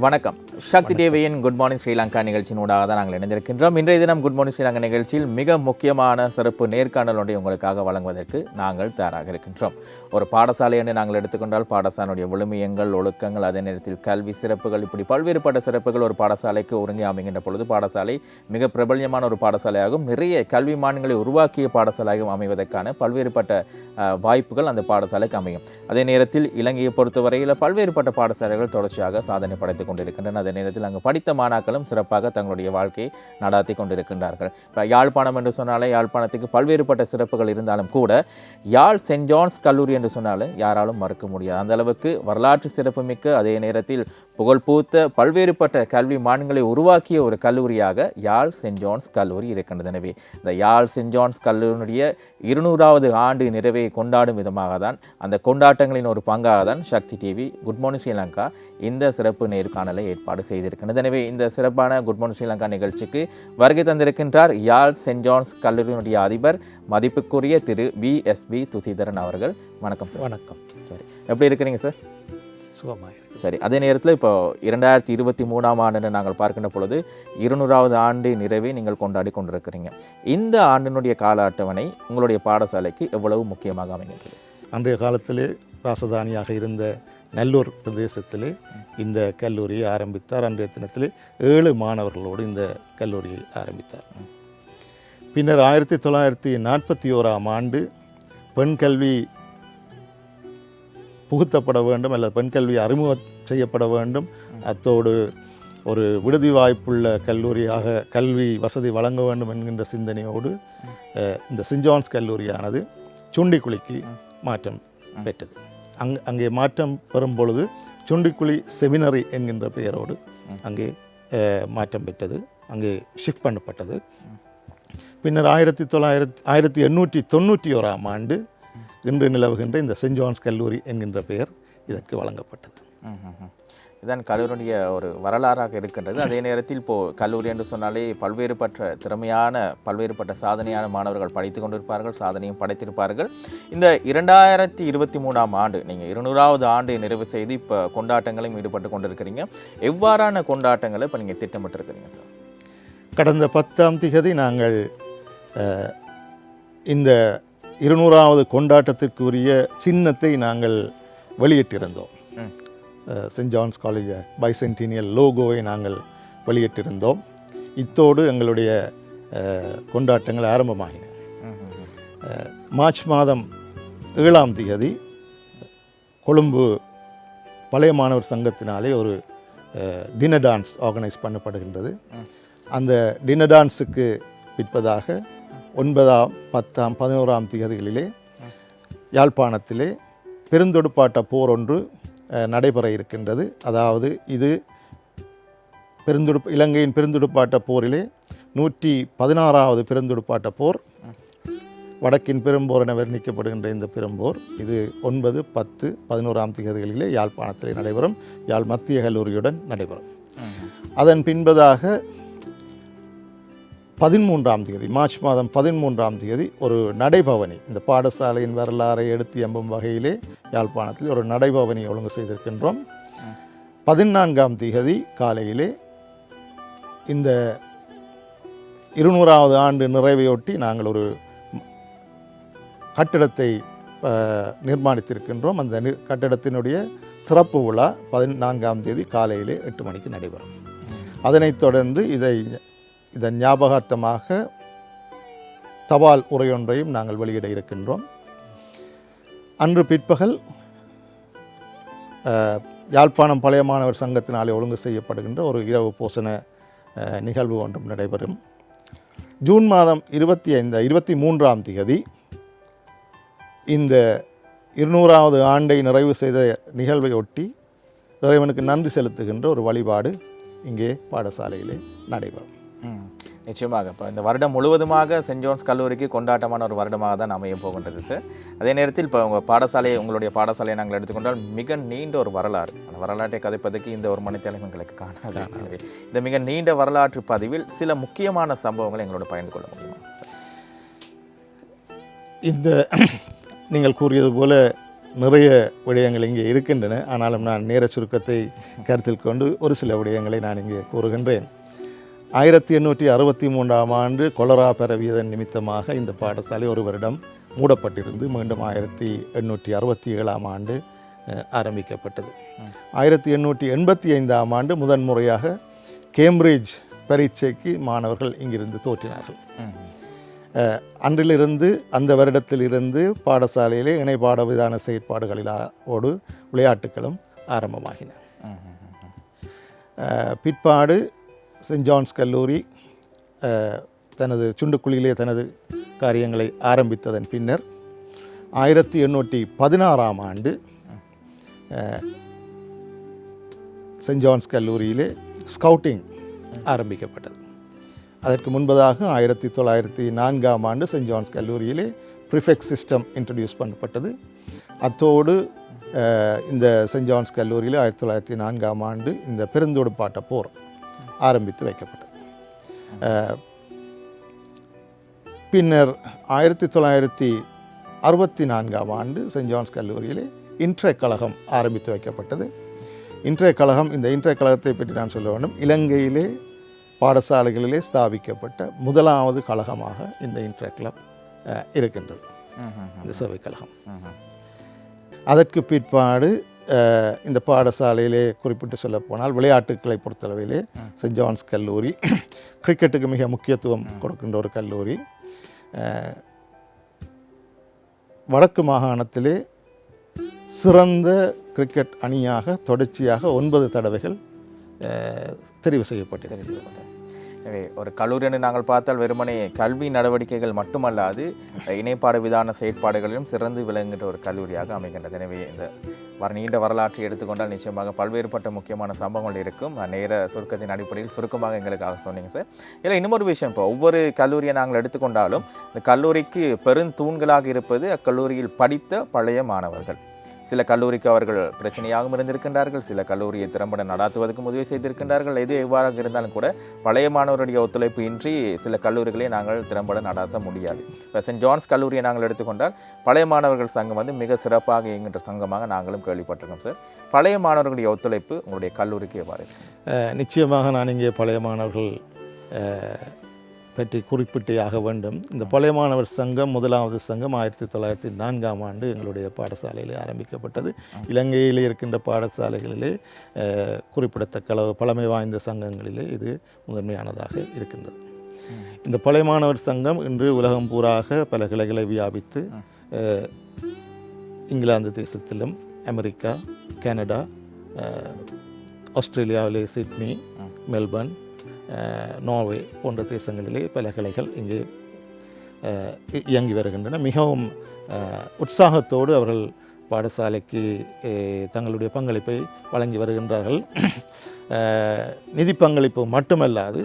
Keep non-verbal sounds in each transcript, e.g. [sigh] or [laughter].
வணக்கம். சக்தி டிவியின் good morning Sri Lanka நிகழ்ச்சியினூடாக தான் நாங்கள் இணைந்திருக்கின்றோம். இன்றைய தினம் குட் மார்னிங் ஸ்ரீலங்கா நிகழ்ச்சியில் மிக முக்கியமான சிறப்பு நேர்காணல் ஒன்றை உங்களுக்காக வழங்குவதற்கு நாங்கள் தயாராக இருக்கின்றோம். ஒரு பாடசாலை என்று நாங்கள் எடுத்துக்கொண்டால் பாடசாலையுடைய விழுமியங்கள் ஒழுக்கங்கள் அதே நேரத்தில் கல்வி சிறப்புகள் இப்படி பல்வேறுபட்ட சிறப்புகள் ஒரு பாடசாலைக்கு ஒருங்கி அமைகின்ற பொழுது பாடசாலை மிக பிரபல்யமான ஒரு பாடசாலையாகவும் நிறைய கல்வி மான்களை உருவாக்கிய பாடசாலையாகவும் அமைவதற்கான பல்வேறுபட்ட வாய்ப்புகள் அந்த பாடசாலைக்கு அமையும். அதே நேரத்தில் இலங்கையை பொறுத்தவரையில் பல்வேறுபட்ட பாடசாலைகள் தொடர்ச்சியாக சாதனை படைத்துக் கொண்டிருக்கின்றன. அதே நேரத்தில் அங்கு படித்த மாணாக்களும் சிறப்பாக தங்களுடைய வாழ்க்கையை நடாத்தி கொண்டிருக்கின்றார்கள். இப்போ யாழ்ப்பாணம் என்று சொன்னாலே யாழ்ப்பாணத்துக்கு பல்வேறுபட்ட சிறப்புகள் இருந்தாலும் கூட யாழ் சென்ட் ஜான்ஸ் கல்லூரி என்று சொன்னாலும் யாராலும் மறுக்க முடியாது. அந்த அளவுக்கு வரலாற்று சிறப்புமிக்க அதே நேரத்தில் புகழ்பூத்த பல்வேறுபட்ட கல்வி மான்களை உருவாக்கிய ஒரு கல்லூரியாக யாழ் சென்ட் ஜான்ஸ் கல்லூரி இருக்கின்றது. எனவே இந்த யாழ் சென்ட் ஜான்ஸ் கல்லூரியுடைய இருநூறாவது ஆண்டு நிறைவை கொண்டாடும் விதமாக தான் அந்த கொண்டாட்டங்களின் ஒரு பங்காக தான் Shakti TV good morning Sri Lanka இந்த சிறப்பு நேர்காணலை ஏற்பாடு செய்திருக்கின்றது. எனவே இந்த சிறப்பான குட் மார்னிங் ஸ்ரீலங்கா நிகழ்ச்சிக்கு வருகை தந்திருக்கின்றார் யாழ் சென்ட் ஜான்ஸ் கல்லூரியினுடைய அதிபர் மதிப்புக்குரிய திரு வி எஸ் பி துசிதரன் அவர்கள். வணக்கம் சார். வணக்கம். சரி எப்படி இருக்கிறீங்க சார்? சுகமாக சரி அதே நேரத்தில் இப்போ இரண்டாயிரத்தி இருபத்தி மூணாம் ஆண்டு நாங்கள் பார்க்கின்ற பொழுது இருநூறாவது ஆண்டு நிறைவை நீங்கள் கொண்டாடி கொண்டிருக்கிறீங்க. இந்த ஆண்டினுடைய கால அட்டவணை உங்களுடைய பாடசாலைக்கு எவ்வளவு முக்கியமாக அமைகின்றது அன்றைய காலத்திலே ராசதானியாக இருந்த நல்லூர் பிரதேசத்திலே இந்த கல்லூரியை ஆரம்பித்தார். அன்றைய தினத்திலே ஏழு மாணவர்களோடு இந்த கல்லூரியை ஆரம்பித்தார். பின்னர் ஆயிரத்தி தொள்ளாயிரத்தி நாற்பத்தி ஓராம் ஆண்டு பெண் கல்வி புகுத்தப்பட வேண்டும் அல்லது பெண் கல்வி அறிமுகம் செய்யப்பட வேண்டும். அத்தோடு ஒரு விடுதி வாய்ப்புள்ள கல்லூரியாக கல்வி வசதி வழங்க வேண்டும் என்கின்ற சிந்தனையோடு இந்த சென்ட் கல்லூரியானது சுண்டிக்குழிக்கு மாற்றம் பெற்றது. அங் அங்கே மாற்றம் பெறும் பொழுது சுண்டிக்குழி செமினரி என்கின்ற பெயரோடு அங்கே மாற்றம் பெற்றது. அங்கே ஷிஃப்ட் பண்ணப்பட்டது. பின்னர் ஆயிரத்தி தொள்ளாயிரத்தி ஆயிரத்தி எண்ணூற்றி தொண்ணூற்றி ஓராம் ஆண்டு இன்று நிலவுகின்ற இந்த சென்ட் ஜான்ஸ் கல்லூரி என்கின்ற பெயர் இதற்கு வழங்கப்பட்டது. இதான் கல்லூரியுடைய ஒரு வரலாறாக இருக்கின்றது. அதே நேரத்தில் இப்போ கல்லூரி என்று சொன்னாலே பல்வேறுபட்ட திறமையான பல்வேறுபட்ட சாதனையான மாணவர்கள் படித்து கொண்டிருப்பார்கள் சாதனையும் படைத்திருப்பார்கள். இந்த இரண்டாயிரத்தி இருபத்தி மூணாம் ஆண்டு நீங்கள் இருநூறாவது ஆண்டு நிறைவு செய்து இப்போ கொண்டாட்டங்களையும் ஈடுபட்டு கொண்டிருக்கிறீங்க. எவ்வாறான கொண்டாட்டங்களை இப்போ நீங்கள் திட்டமிட்டிருக்கிறீங்க சார்? கடந்த பத்தாம் திகதி நாங்கள் இந்த இருநூறாவது கொண்டாட்டத்திற்குரிய சின்னத்தை நாங்கள் வெளியிட்டிருந்தோம். சென்ட் ஜான்ஸ் காலேஜ் பைசென்டினியல் லோகோவை நாங்கள் வெளியிட்டிருந்தோம். இத்தோடு எங்களுடைய கொண்டாட்டங்கள் ஆரம்பமாகின மார்ச் மாதம் ஏழாம் திகதி கொழும்பு பழைய மாணவர் சங்கத்தினாலே ஒரு டின்னர் டான்ஸ் ஆர்கனைஸ் பண்ணப்படுகின்றது. அந்த டின்னர் டான்ஸுக்கு பிற்பதாக ஒன்பதாம் பத்தாம் பதினோராம் திகதிகளிலே யாழ்ப்பாணத்திலே பெருந்தொடுப்பாட்ட போர் ஒன்று நடைபெற இருக்கின்றது. அதாவது இது பெருந்தொடுப்பு இலங்கையின் பெருந்தொடுப்பாட்ட போரிலே நூற்றி பதினாறாவது பெருந்தொடுப்பாட்ட போர். வடக்கின் பெரும்போர் என வர்ணிக்கப்படுகின்ற இந்த பெரும்போர் இது ஒன்பது பத்து பதினோராம் திகதிகளிலே யாழ்ப்பாணத்திலே நடைபெறும். யாழ் மத்திய கல்லூரியுடன் நடைபெறும். அதன் பின்பதாக பதிமூன்றாம் தேதி மார்ச் மாதம் பதிமூன்றாம் தேதி ஒரு நடைபவனி. இந்த பாடசாலையின் வரலாறை எடுத்து எம்பும் வகையிலே யாழ்ப்பாணத்தில் ஒரு நடைபவனி ஒழுங்கு செய்திருக்கின்றோம். பதினான்காம் தேதி காலையிலே இந்த இருநூறாவது ஆண்டு நிறைவையொட்டி நாங்கள் ஒரு கட்டிடத்தை நிர்மாணித்திருக்கின்றோம். அந்த நி- கட்டிடத்தினுடைய திறப்பு விழா பதினான்காம் தேதி காலையிலே எட்டு மணிக்கு நடைபெறும். அதனைத் தொடர்ந்து இதை இதன் ஞாபகார்த்தமாக தபால் உரையொன்றையும் நாங்கள் வெளியிட இருக்கின்றோம். அன்று பிற்பகல் யாழ்ப்பாணம் பழைய மாணவர் சங்கத்தினாலே ஒழுங்கு செய்யப்படுகின்ற ஒரு இரவு போசன நிகழ்வு ஒன்றும் நடைபெறும். ஜூன் மாதம் இருபத்தி ஐந்து இருபத்தி மூன்றாம் திகதி இந்த இருநூறாவது ஆண்டை நிறைவு செய்த நிகழ்வை ஒட்டி இறைவனுக்கு நன்றி செலுத்துகின்ற ஒரு வழிபாடு இங்கே பாடசாலையிலே நடைபெறும். நிச்சயமாக. இப்போ இந்த வருடம் முழுவதுமாக சென்ட் ஜோன்ஸ் கல்லூரிக்கு கொண்டாட்டமான ஒரு வருடமாக தான் அமைய போகின்றது சார் அதே நேரத்தில் இப்போ உங்கள் பாடசாலை உங்களுடைய பாடசாலையை நாங்கள் எடுத்துக்கொண்டால் மிக நீண்ட ஒரு வரலாறு. அந்த வரலாற்றை கதைப்பதற்கு இந்த ஒரு மணித்தேலம் எங்களுக்கு காணாது. இந்த மிக நீண்ட வரலாற்று பதிவில் சில முக்கியமான சம்பவங்களை எங்களோட பகிர்ந்து கொள்ள முடியுமா இந்த [clears throat] நீங்கள் கூறியது போல நிறைய விடயங்கள் இங்கே இருக்கின்றன. ஆனாலும் நான் நேர சுருக்கத்தை கருத்தில் கொண்டு ஒரு சில விடயங்களை நான் இங்கே கூறுகின்றேன். ஆயிரத்தி எண்ணூற்றி அறுபத்தி மூன்றாம் ஆண்டு கொலரா பரவியதன் நிமித்தமாக இந்த பாடசாலை ஒரு வருடம் மூடப்பட்டிருந்து மீண்டும் ஆயிரத்தி எண்ணூற்றி அறுபத்தி ஏழாம் ஆண்டு ஆரம்பிக்கப்பட்டது. ஆயிரத்தி எண்ணூற்றி எண்பத்தி ஐந்தாம் ஆண்டு முதன்முறையாக கேம்பிரிட்ஜ் பரீட்சைக்கு மாணவர்கள் இங்கிருந்து தோற்றினார்கள். அன்றிலிருந்து அந்த வருடத்திலிருந்து பாடசாலையிலே இணைப்பாட விதான செயற்பாடுகளிலோடு விளையாட்டுகளும் ஆரம்பமாகின. பிற்பாடு சென்ட் ஜான்ஸ் கல்லூரி தனது சுண்டுக்குழியிலே தனது காரியங்களை ஆரம்பித்ததன் பின்னர் ஆயிரத்தி எண்ணூற்றி பதினாறாம் ஆண்டு சென்ட் ஜான்ஸ் கல்லூரியிலே ஸ்கவுட்டிங் ஆரம்பிக்கப்பட்டது. அதற்கு முன்பதாக ஆயிரத்தி தொள்ளாயிரத்தி நான்காம் ஆண்டு சென்ட் ஜான்ஸ் கல்லூரியிலே ப்ரிஃபெக்ட் சிஸ்டம் இன்ட்ரடியூஸ் பண்ணப்பட்டது. அத்தோடு இந்த சென்ட் ஜான்ஸ் கல்லூரியில் ஆயிரத்தி தொள்ளாயிரத்தி நான்காம் ஆண்டு இந்த பெருந்தொடுப்பாட்ட போர் ஆரம்பித்து வைக்கப்பட்டது. பின்னர் ஆயிரத்தி தொள்ளாயிரத்தி அறுபத்தி நான்காம் ஆண்டு சென்ட் ஜான்ஸ் கல்லூரியிலே இன்ட்ரே கழகம் ஆரம்பித்து வைக்கப்பட்டது. இன்றைய கழகம் இந்த இன்றைய கழகத்தை பற்றி நான் சொல்ல வேண்டும். இலங்கையிலே பாடசாலைகளிலே ஸ்தாபிக்கப்பட்ட முதலாவது கழகமாக இந்த இன்ட்ரே கிளப் இருக்கின்றது. இந்த சேவை கழகம். அதற்கு பிற்பாடு இந்த பாடசாலையிலே குறிப்பிட்டு சொல்லப்போனால் விளையாட்டுக்களை பொறுத்தளவிலே சென்ட் ஜான்ஸ் கல்லூரி கிரிக்கெட்டுக்கு மிக முக்கியத்துவம் கொடுக்கின்ற ஒரு கல்லூரி. வடக்கு மாகாணத்திலே சிறந்த கிரிக்கெட் அணியாக தொடர்ச்சியாக ஒன்பது தடவைகள் தெரிவு செய்யப்பட்டிருக்கிறது. எனவே ஒரு கல்லூரின்னு நாங்கள் பார்த்தால் வெறுமனே கல்வி நடவடிக்கைகள் மட்டுமல்லாது இணைப்பாடு விதான செயற்பாடுகளிலும் சிறந்து விளங்குகின்ற ஒரு கல்லூரியாக அமைகின்றது. எனவே இந்த வர நீண்ட வரலாற்றை எடுத்துக்கொண்டால் நிச்சயமாக பல்வேறுபட்ட முக்கியமான சம்பவங்கள் இருக்கும். நேர சுருக்கத்தின் அடிப்படையில் சுருக்கமாக எங்களுக்காக சொன்னீங்க சார். இதில் இன்னொரு விஷயம் இப்போ ஒவ்வொரு கல்லூரியை நாங்கள் எடுத்துக்கொண்டாலும் இந்த கல்லூரிக்கு பெருந்தூண்களாக இருப்பது அக்கல்லூரியில் படித்த பழைய மாணவர்கள். சில கல்லூரிக்கு அவர்கள் பிரச்சனையாகவும் இருந்திருக்கின்றார்கள் சில கல்லூரியை திறம்பட நடாத்துவதற்கு உதவி செய்திருக்கின்றார்கள். எது எவ்வாறாக இருந்தாலும் கூட பழைய மாணவருடைய ஒத்துழைப்பு இன்றி சில கல்லூரிகளை நாங்கள் திறம்பட நடாத்த முடியாது. இப்போ சென்ட் ஜான்ஸ் கல்லூரியை நாங்கள் எடுத்துக்கொண்டால் பழைய மாணவர்கள் சங்கம் வந்து மிக சிறப்பாக இயங்குகின்ற சங்கமாக நாங்களும் கேள்விப்பட்டிருக்கோம் சார். பழைய மாணவர்களுடைய ஒத்துழைப்பு உங்களுடைய கல்லூரிக்கு எவ்வாறு? நிச்சயமாக நான் இங்கே பழைய மாணவர்கள் பற்றி குறிப்பிட்டே ஆக வேண்டும். இந்த பழைய மாணவர் சங்கம் முதலாவது சங்கம் ஆயிரத்தி தொள்ளாயிரத்தி நான்காம் ஆண்டு எங்களுடைய பாடசாலையில் ஆரம்பிக்கப்பட்டது. இலங்கையில் இருக்கின்ற பாடசாலைகளிலே குறிப்பிடத்தக்க அளவு பழமை வாய்ந்த சங்கங்களிலே இது முதன்மையானதாக இருக்கின்றது. இந்த பழைய மாணவர் சங்கம் இன்று உலகம் பூராக பல கிளைகளை வியாபித்து இங்கிலாந்து தேசத்திலும் அமெரிக்கா கனடா ஆஸ்திரேலியாவிலே சிட்னி மெல்பர்ன் நார்வே போன்ற தேசங்களிலே பல கிளைகள் இங்கு இயங்கி வருகின்றன. மிகவும் உற்சாகத்தோடு அவர்கள் பாடசாலைக்கு தங்களுடைய பங்களிப்பை வழங்கி வருகின்றார்கள். நிதி பங்களிப்பு மட்டுமல்லாது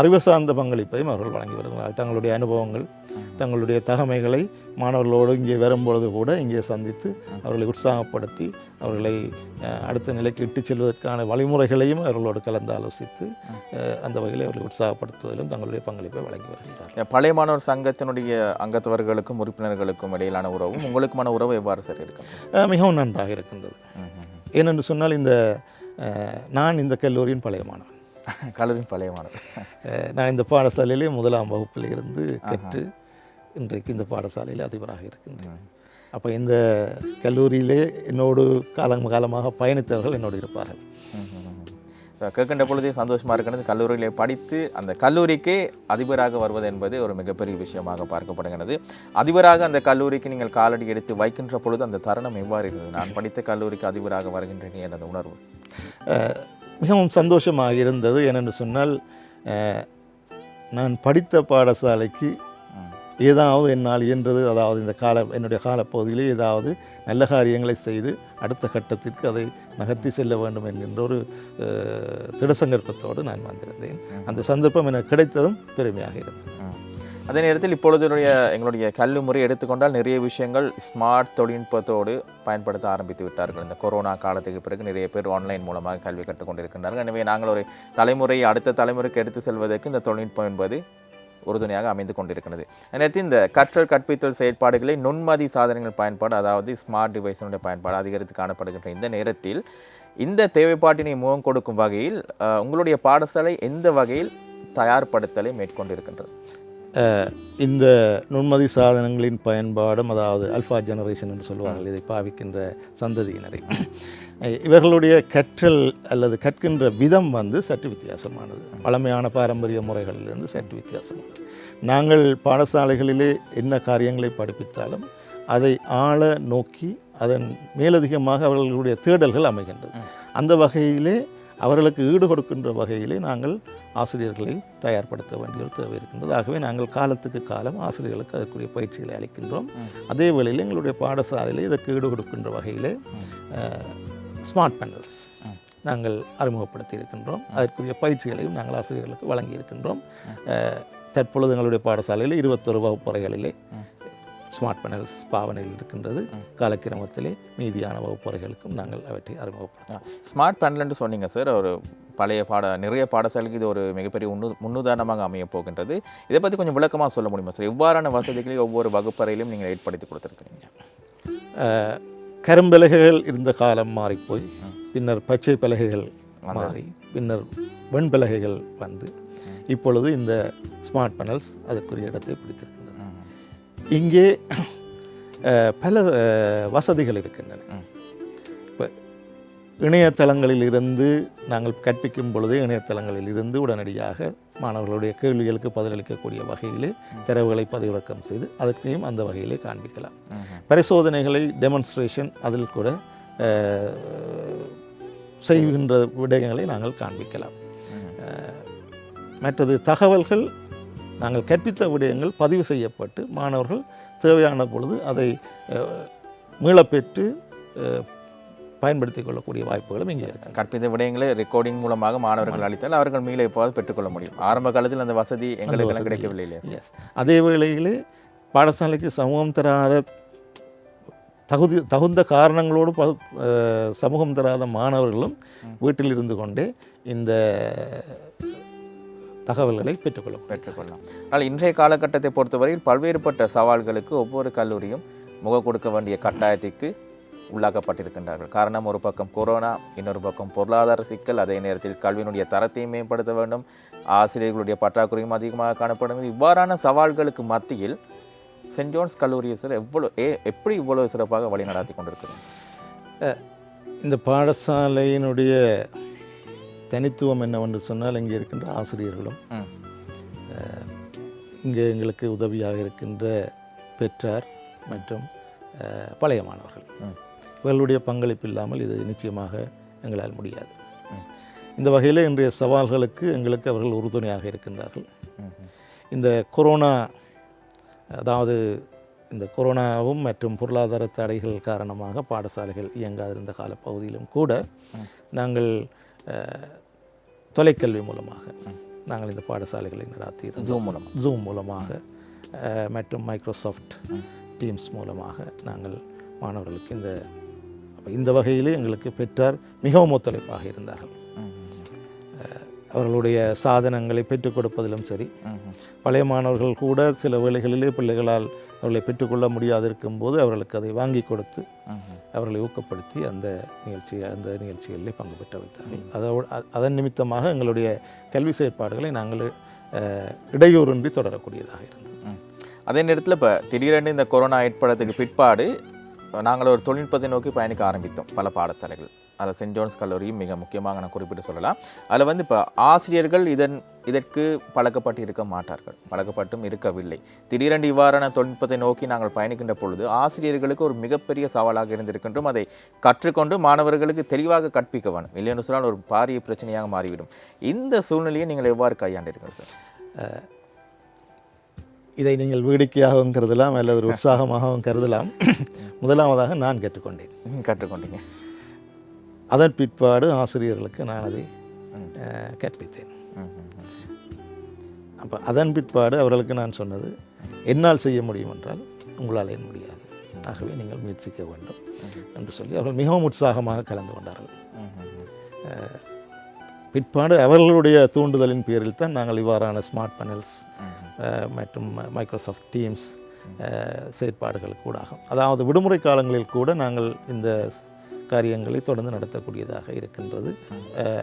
அறிவு சார்ந்த பங்களிப்பையும் அவர்கள் வழங்கி வருகிறார்கள். தங்களுடைய அனுபவங்கள் தங்களுடைய தகமைகளை மாணவர்களோடு இங்கே வரும்பொழுது கூட இங்கே சந்தித்து அவர்களை உற்சாகப்படுத்தி அவர்களை அடுத்த நிலைக்கு இட்டுச் செல்வதற்கான வழிமுறைகளையும் அவர்களோடு கலந்து ஆலோசித்து அந்த வகையில் அவர்களை உற்சாகப்படுத்துவதிலும் தங்களுடைய பங்களிப்பை வழங்கி வருகின்றார் இந்த பழைய மாணவர் சங்கத்தினுடைய அங்கத்தவர்களுக்கும் உறுப்பினர்களுக்கும் இடையிலான உறவும் உங்களுக்குமான உறவு எவ்வாறு சார் இருக்கும் அஹ், மிகவும் நன்றாக இருக்கின்றது. ஏனென்று சொன்னால் இந்த நான் இந்த கல்லூரியின் பழைய மாணவன். கல்லூரியின் பழைய மாணவர் அஹ், நான் இந்த பாடசாலையிலே முதலாம் வகுப்பில் இருந்து கற்று இன்றைக்கு இந்த பாடசாலையில் அதிபராக இருக்கின்றேன் அப்போ இந்த கல்லூரியிலே என்னோடு காலம் காலமாக பயணித்தவர்கள் என்னோடு இருப்பார்கள். கேட்கின்ற பொழுதே சந்தோஷமாக இருக்கிறது. கல்லூரியிலே படித்து அந்த கல்லூரிக்கே அதிபராக வருவது என்பது ஒரு மிகப்பெரிய விஷயமாக பார்க்கப்படுகிறது. அதிபராக அந்த கல்லூரிக்கு நீங்கள் காலடி எடுத்து வைக்கின்ற பொழுது அந்த தருணம் எவ்வாறு இருந்தது? நான் [laughs] படித்த கல்லூரிக்கு அதிபராக வருகின்றேன் என்ற அந்த உணர்வு மிகவும் சந்தோஷமாக இருந்தது. ஏனென்று சொன்னால் நான் படித்த பாடசாலைக்கு ஏதாவது என்னால் இயன்றது அதாவது இந்த கால என்னுடைய காலப்பகுதியிலே ஏதாவது நல்ல காரியங்களை செய்து அடுத்த கட்டத்திற்கு அதை நகர்த்தி செல்ல வேண்டும் என்கின்ற ஒரு அஹ், திடசங்கற்பத்தோடு நான் வந்திருந்தேன். அந்த சந்தர்ப்பம் எனக்கு கிடைத்ததும் பெருமையாக இருந்தது. அதே நேரத்தில் இப்பொழுது எங்களுடைய கல்வி முறை எடுத்துக்கொண்டால் நிறைய விஷயங்கள் ஸ்மார்ட் தொழில்நுட்பத்தோடு பயன்படுத்த ஆரம்பித்து விட்டார்கள். இந்த கொரோனா காலத்துக்கு பிறகு நிறைய பேர் ஆன்லைன் மூலமாக கல்வி கற்றுக்கொண்டிருக்கின்றார்கள். எனவே நாங்கள் ஒரு தலைமுறை அடுத்த தலைமுறைக்கு எடுத்து செல்வதற்கு இந்த தொழில்நுட்பம் என்பது உறுதுணையாக அமைந்து கொண்டிருக்கிறது. நேரத்தில் இந்த கற்றல் கற்பித்தல் செயற்பாடுகளை நுண்மதி சாதனங்கள் பயன்பாடு அதாவது ஸ்மார்ட் டிவைஸினுடைய பயன்பாடு அதிகரித்து காணப்படுகின்ற இந்த நேரத்தில் இந்த தேவைப்பாட்டினை முகம் கொடுக்கும் வகையில் உங்களுடைய பாடசாலை எந்த வகையில் தயார்படுத்தலை மேற்கொண்டிருக்கின்றது? இந்த நுண்மதி சாதனங்களின் பயன்பாடும் அதாவது அல்ஃபா ஜெனரேஷன் என்று சொல்லுவார்கள் இதை பாவிக்கின்ற சந்ததியினரை. இவர்களுடைய கற்றல் அல்லது கற்கின்ற விதம் வந்து சற்று வித்தியாசமானது. பழமையான பாரம்பரிய முறைகளிலிருந்து சற்று வித்தியாசமானது. நாங்கள் பாடசாலைகளிலே என்ன காரியங்களை படிப்பித்தாலும் அதை ஆழ நோக்கி அதன் மேலதிகமாக அவர்களுடைய தேடல்கள் அமைகின்றது. அந்த வகையிலே அவர்களுக்கு ஈடு கொடுக்கின்ற வகையிலே நாங்கள் ஆசிரியர்களை தயார்படுத்த வேண்டிய தேவை இருக்கின்றது. ஆகவே நாங்கள் காலத்துக்கு காலம் ஆசிரியர்களுக்கு அதற்குரிய பயிற்சிகளை அளிக்கின்றோம். அதே வேளையில் எங்களுடைய பாடசாலையில் இதற்கு ஈடு கொடுக்கின்ற வகையிலே ஸ்மார்ட் பேனல்ஸ் நாங்கள் அறிமுகப்படுத்தி இருக்கின்றோம் அதற்குரிய பயிற்சிகளையும் நாங்கள் ஆசிரியர்களுக்கு வழங்கி இருக்கின்றோம் தற்பொழுது எங்களுடைய பாடசாலையில் இருபத்தொரு வகுப்பறைகளிலே ஸ்மார்ட் பேனல்ஸ் பாவனையில் இருக்கின்றது. காலக்கிரமத்திலே மீதியான வகுப்பறைகளுக்கும் நாங்கள் அவற்றை அறிமுகப்படுத்தோம் ஸ்மார்ட் பேனல்னு சொன்னீங்க சார் ஒரு பழைய பாட நிறைய பாடசாலைக்கு இது ஒரு மிகப்பெரிய முன்னு முன்னுதாரணமாக அமைய போகின்றது. இதை பற்றி கொஞ்சம் விளக்கமாக சொல்ல முடியுமா சார் எவ்வாறான வசதிகளை ஒவ்வொரு வகுப்பறையிலும் நீங்கள் ஏற்படுத்தி கொடுத்துருக்கீங்க கரும்பலகைகள் இருந்த காலம் மாறிப்போய் பின்னர் பச்சை பலகைகள் மாறி பின்னர் வெண்பலகைகள் வந்து இப்பொழுது இந்த ஸ்மார்ட் பேனல்ஸ் அதற்குரிய இடத்தை பிடித்திருக்கின்றன. இங்கே பல வசதிகள் இருக்கின்றன. இணையதளங்களில் இருந்து நாங்கள் கற்பிக்கும் பொழுதே இணையதளங்களில் இருந்து உடனடியாக மாணவர்களுடைய கேள்விகளுக்கு பதிலளிக்கக்கூடிய வகையிலே தரவுகளை பதிவிறக்கம் செய்து அதற்கையும் அந்த வகையிலே காண்பிக்கலாம். பரிசோதனைகளை டெமான்ஸ்ட்ரேஷன் அதில் கூட செய்கின்ற விடயங்களை நாங்கள் காண்பிக்கலாம். மற்றது தகவல்கள் நாங்கள் கற்பித்த விடயங்கள் பதிவு செய்யப்பட்டு மாணவர்கள் தேவையான பொழுது அதை மீளப்பெற்று பயன்படுத்திக் கொள்ளக்கூடிய வாய்ப்புகளும் இங்கே இருக்கு. கற்பித்த விடயங்களை ரெக்கார்டிங் மூலமாக மாணவர்கள் அளித்தால் அவர்கள் மீள எப்போது பெற்றுக்கொள்ள முடியும். ஆரம்ப காலத்தில் அந்த வசதி எங்களுக்கு கிடைக்கவில்லை இல்லையா அதே வேளையிலே பாடசாலைக்கு சமூகம் தராத தகுதி தகுந்த காரணங்களோடு ப- சமூகம் தராத மாணவர்களும் வீட்டில் இருந்து கொண்டே இந்த தகவல்களை பெற்றுக்கொள்ள பெற்றுக்கொள்ளலாம். ஆனால் இன்றைய காலகட்டத்தை பொறுத்தவரையில் பல்வேறுபட்ட சவால்களுக்கு ஒவ்வொரு கல்லூரியும் முக கொடுக்க வேண்டிய கட்டாயத்திற்கு உள்ளாக்கப்பட்டிருக்கின்றார்கள். காரணம் ஒரு பக்கம் கொரோனா இன்னொரு பக்கம் பொருளாதார சிக்கல். அதே நேரத்தில் கல்வியினுடைய தரத்தையும் மேம்படுத்த வேண்டும். ஆசிரியர்களுடைய பற்றாக்குறையும் அதிகமாக காணப்படும். இவ்வாறான சவால்களுக்கு மத்தியில் சென்ட் ஜோன்ஸ் கல்லூரியை சார் எவ்வளோ ஏ எப்படி இவ்வளவு சிறப்பாக வழிநடாத்தி கொண்டிருக்கிறது? இந்த பாடசாலையினுடைய தனித்துவம் என்னவென்று சொன்னால் இங்கே இருக்கின்ற ஆசிரியர்களும் இங்கே எங்களுக்கு உதவியாக இருக்கின்ற பெற்றார் மற்றும் பழைய மாணவர்கள். இவர்களுடைய பங்களிப்பு இல்லாமல் இது நிச்சயமாக எங்களால் முடியாது. இந்த வகையில் இன்றைய சவால்களுக்கு எங்களுக்கு அவர்கள் உறுதுணையாக இருக்கின்றார்கள். இந்த கொரோனா அதாவது இந்த கொரோனாவும் மற்றும் பொருளாதார தடைகள் காரணமாக பாடசாலைகள் இயங்காதிருந்த காலப்பகுதியிலும் கூட நாங்கள் தொலைக்கல்வி மூலமாக நாங்கள் இந்த பாடசாலைகளை நடாத்தி ஜூம் மூலம் ஜூம் மூலமாக மற்றும் மைக்ரோசாஃப்ட் டீம்ஸ் மூலமாக நாங்கள் மாணவர்களுக்கு இந்த அப்போ இந்த வகையிலே எங்களுக்கு பெற்றார் மிகவும் ஒத்துழைப்பாக இருந்தார்கள். அவர்களுடைய சாதனங்களை பெற்றுக் கொடுப்பதிலும் சரி. பழைய மாணவர்கள் கூட சில வேளைகளிலே பிள்ளைகளால் அவர்களை பெற்றுக்கொள்ள முடியாது இருக்கும்போது அவர்களுக்கு அதை வாங்கி கொடுத்து அவர்களை ஊக்கப்படுத்தி அந்த நிகழ்ச்சி அந்த நிகழ்ச்சிகளிலே பங்கு பெற்ற வைத்தார்கள். அதோடு அதன் நிமித்தமாக எங்களுடைய கல்வி செயற்பாடுகளை நாங்கள் இடையூறின்றி தொடரக்கூடியதாக இருந்தது. அதே நேரத்தில் இப்போ திடீரென்று இந்த கொரோனா ஏற்படத்துக்கு பிற்பாடு நாங்கள் ஒரு தொழில்நுட்பத்தை நோக்கி பயணிக்க ஆரம்பித்தோம் பல பாடசாலைகள். அதில் சென்ட் ஜோன்ஸ் கல்லூரியும் மிக முக்கியமாக நான் குறிப்பிட்டு சொல்லலாம். அதில் வந்து இப்போ ஆசிரியர்கள் இதன் இதற்கு பழக்கப்பட்டு இருக்க மாட்டார்கள். பழக்கப்பட்டும் இருக்கவில்லை. திடீரென்று இவ்வாறான தொழில்நுட்பத்தை நோக்கி நாங்கள் பயணிக்கின்ற பொழுது ஆசிரியர்களுக்கு ஒரு மிகப்பெரிய சவாலாக இருந்திருக்கின்றோம் அதை கற்றுக்கொண்டு மாணவர்களுக்கு தெளிவாக கற்பிக்க வேணும் இல்லைன்னு சொன்னால் ஒரு பாரிய பிரச்சனையாக மாறிவிடும். இந்த சூழ்நிலையை நீங்கள் எவ்வாறு கையாண்டீர்கள் சார்? இதை நீங்கள் வேடிக்கையாகவும் கருதலாம் அல்லது ஒரு உற்சாகமாகவும் கருதலாம். முதலாவதாக நான் கற்றுக்கொண்டேன் கற்றுக்கொண்டீங்க அதன் பிற்பாடு ஆசிரியர்களுக்கு நான் அதை கற்பித்தேன். அப்போ அதன் பிற்பாடு அவர்களுக்கு நான் சொன்னது என்னால் செய்ய முடியும் என்றால் உங்களால் ஏன் முடியாது. ஆகவே நீங்கள் முயற்சிக்க வேண்டும். என்று சொல்லி அவர்கள் மிகவும் உற்சாகமாக கலந்து கொண்டார்கள். பிற்பாடு அவர்களுடைய தூண்டுதலின் பேரில் தான் நாங்கள் இவ்வாறான ஸ்மார்ட் பேனல்ஸ் மற்றும் மைக்ரோசாஃப்ட் டீம்ஸ் செயற்பாடுகள் கூடாகும். அதாவது விடுமுறை காலங்களில் கூட நாங்கள் இந்த காரியங்களை தொடர்ந்து நடத்தக்கூடியதாக இருக்கின்றது.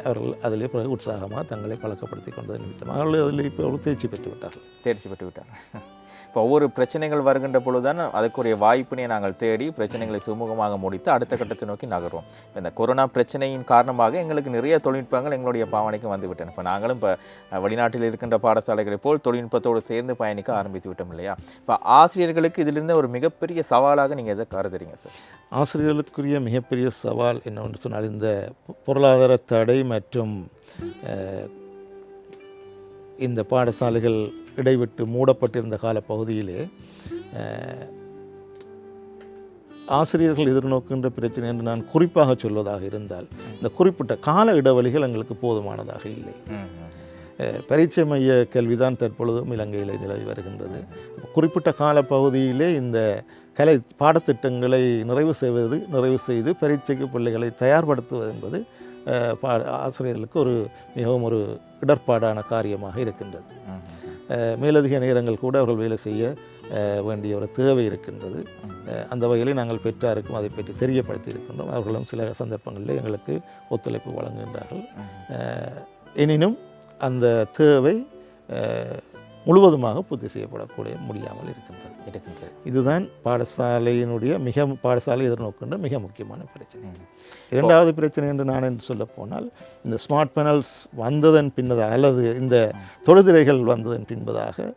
அவர்கள் அதில் பிறகு உற்சாகமாக தங்களை பழக்கப்படுத்தி கொண்டது நிமித்தமாக அவர்கள் அதில் இப்போ தேர்ச்சி பெற்று விட்டார்கள். தேர்ச்சி பெற்று விட்டார்கள். இப்போ ஒவ்வொரு பிரச்சனைகள் வருகின்ற பொழுதுதான் அதுக்குரிய வாய்ப்பினை நாங்கள் தேடி பிரச்சனைகளை சுமூகமாக முடித்து அடுத்த கட்டத்தை நோக்கி நகர்வோம் இப்போ இந்த கொரோனா பிரச்சனையின் காரணமாக எங்களுக்கு நிறைய தொழில்நுட்பங்கள் எங்களுடைய பாவனைக்கு வந்துவிட்டன. இப்போ நாங்களும் இப்போ வெளிநாட்டில் இருக்கின்ற பாடசாலைகளைப் போல் தொழில்நுட்பத்தோடு சேர்ந்து பயணிக்க ஆரம்பித்து விட்டோம் இல்லையா? இப்போ ஆசிரியர்களுக்கு இதிலிருந்து ஒரு மிகப்பெரிய சவாலாக நீங்கள் எதை கருதுறீங்க சார்? ஆசிரியர்களுக்குரிய மிகப்பெரிய சவால் என்னவென்று சொன்னால் இந்த பொருளாதார தடை மற்றும் இந்த பாடசாலைகள் இடைவிட்டு மூடப்பட்டிருந்த காலப்பகுதியிலே பகுதியிலே ஆசிரியர்கள் எதிர்நோக்கின்ற பிரச்சனை என்று நான் குறிப்பாக சொல்வதாக இருந்தால் இந்த குறிப்பிட்ட கால இடைவெளிகள் எங்களுக்கு போதுமானதாக இல்லை. பரீட்சை மைய கல்விதான் தற்பொழுதும் இலங்கையில் நிலவி வருகின்றது. குறிப்பிட்ட காலப்பகுதியிலே இந்த கலை பாடத்திட்டங்களை நிறைவு செய்வது நிறைவு செய்து பரீட்சைக்கு பிள்ளைகளை தயார்படுத்துவது என்பது பா ஆசிரியர்களுக்கு ஒரு மிகவும் ஒரு இடர்பாடான காரியமாக இருக்கின்றது. மேலதிக நேரங்கள் கூட அவர்கள் வேலை செய்ய வேண்டிய ஒரு தேவை இருக்கின்றது. அந்த வகையிலே நாங்கள் பெற்றாருக்கும் அதை பற்றி தெரியப்படுத்தி இருக்கின்றோம் அவர்களும் சில சந்தர்ப்பங்களில் எங்களுக்கு ஒத்துழைப்பு வழங்குகின்றார்கள். எனினும் அந்த தேவை முழுவதுமாக பூர்த்தி செய்யப்படக்கூடிய முடியாமல் இருக்கின்றது. இருக்கின்றது இதுதான் பாடசாலையினுடைய மிக பாடசாலை எதிர்நோக்கின்ற மிக முக்கியமான பிரச்சனை. இரண்டாவது பிரச்சனை என்று நான் என்று சொல்ல போனால் இந்த ஸ்மார்ட் பேனல்ஸ் வந்ததன் பின்னதாக அல்லது இந்த தொடுதிரைகள் வந்ததன் பின்பதாக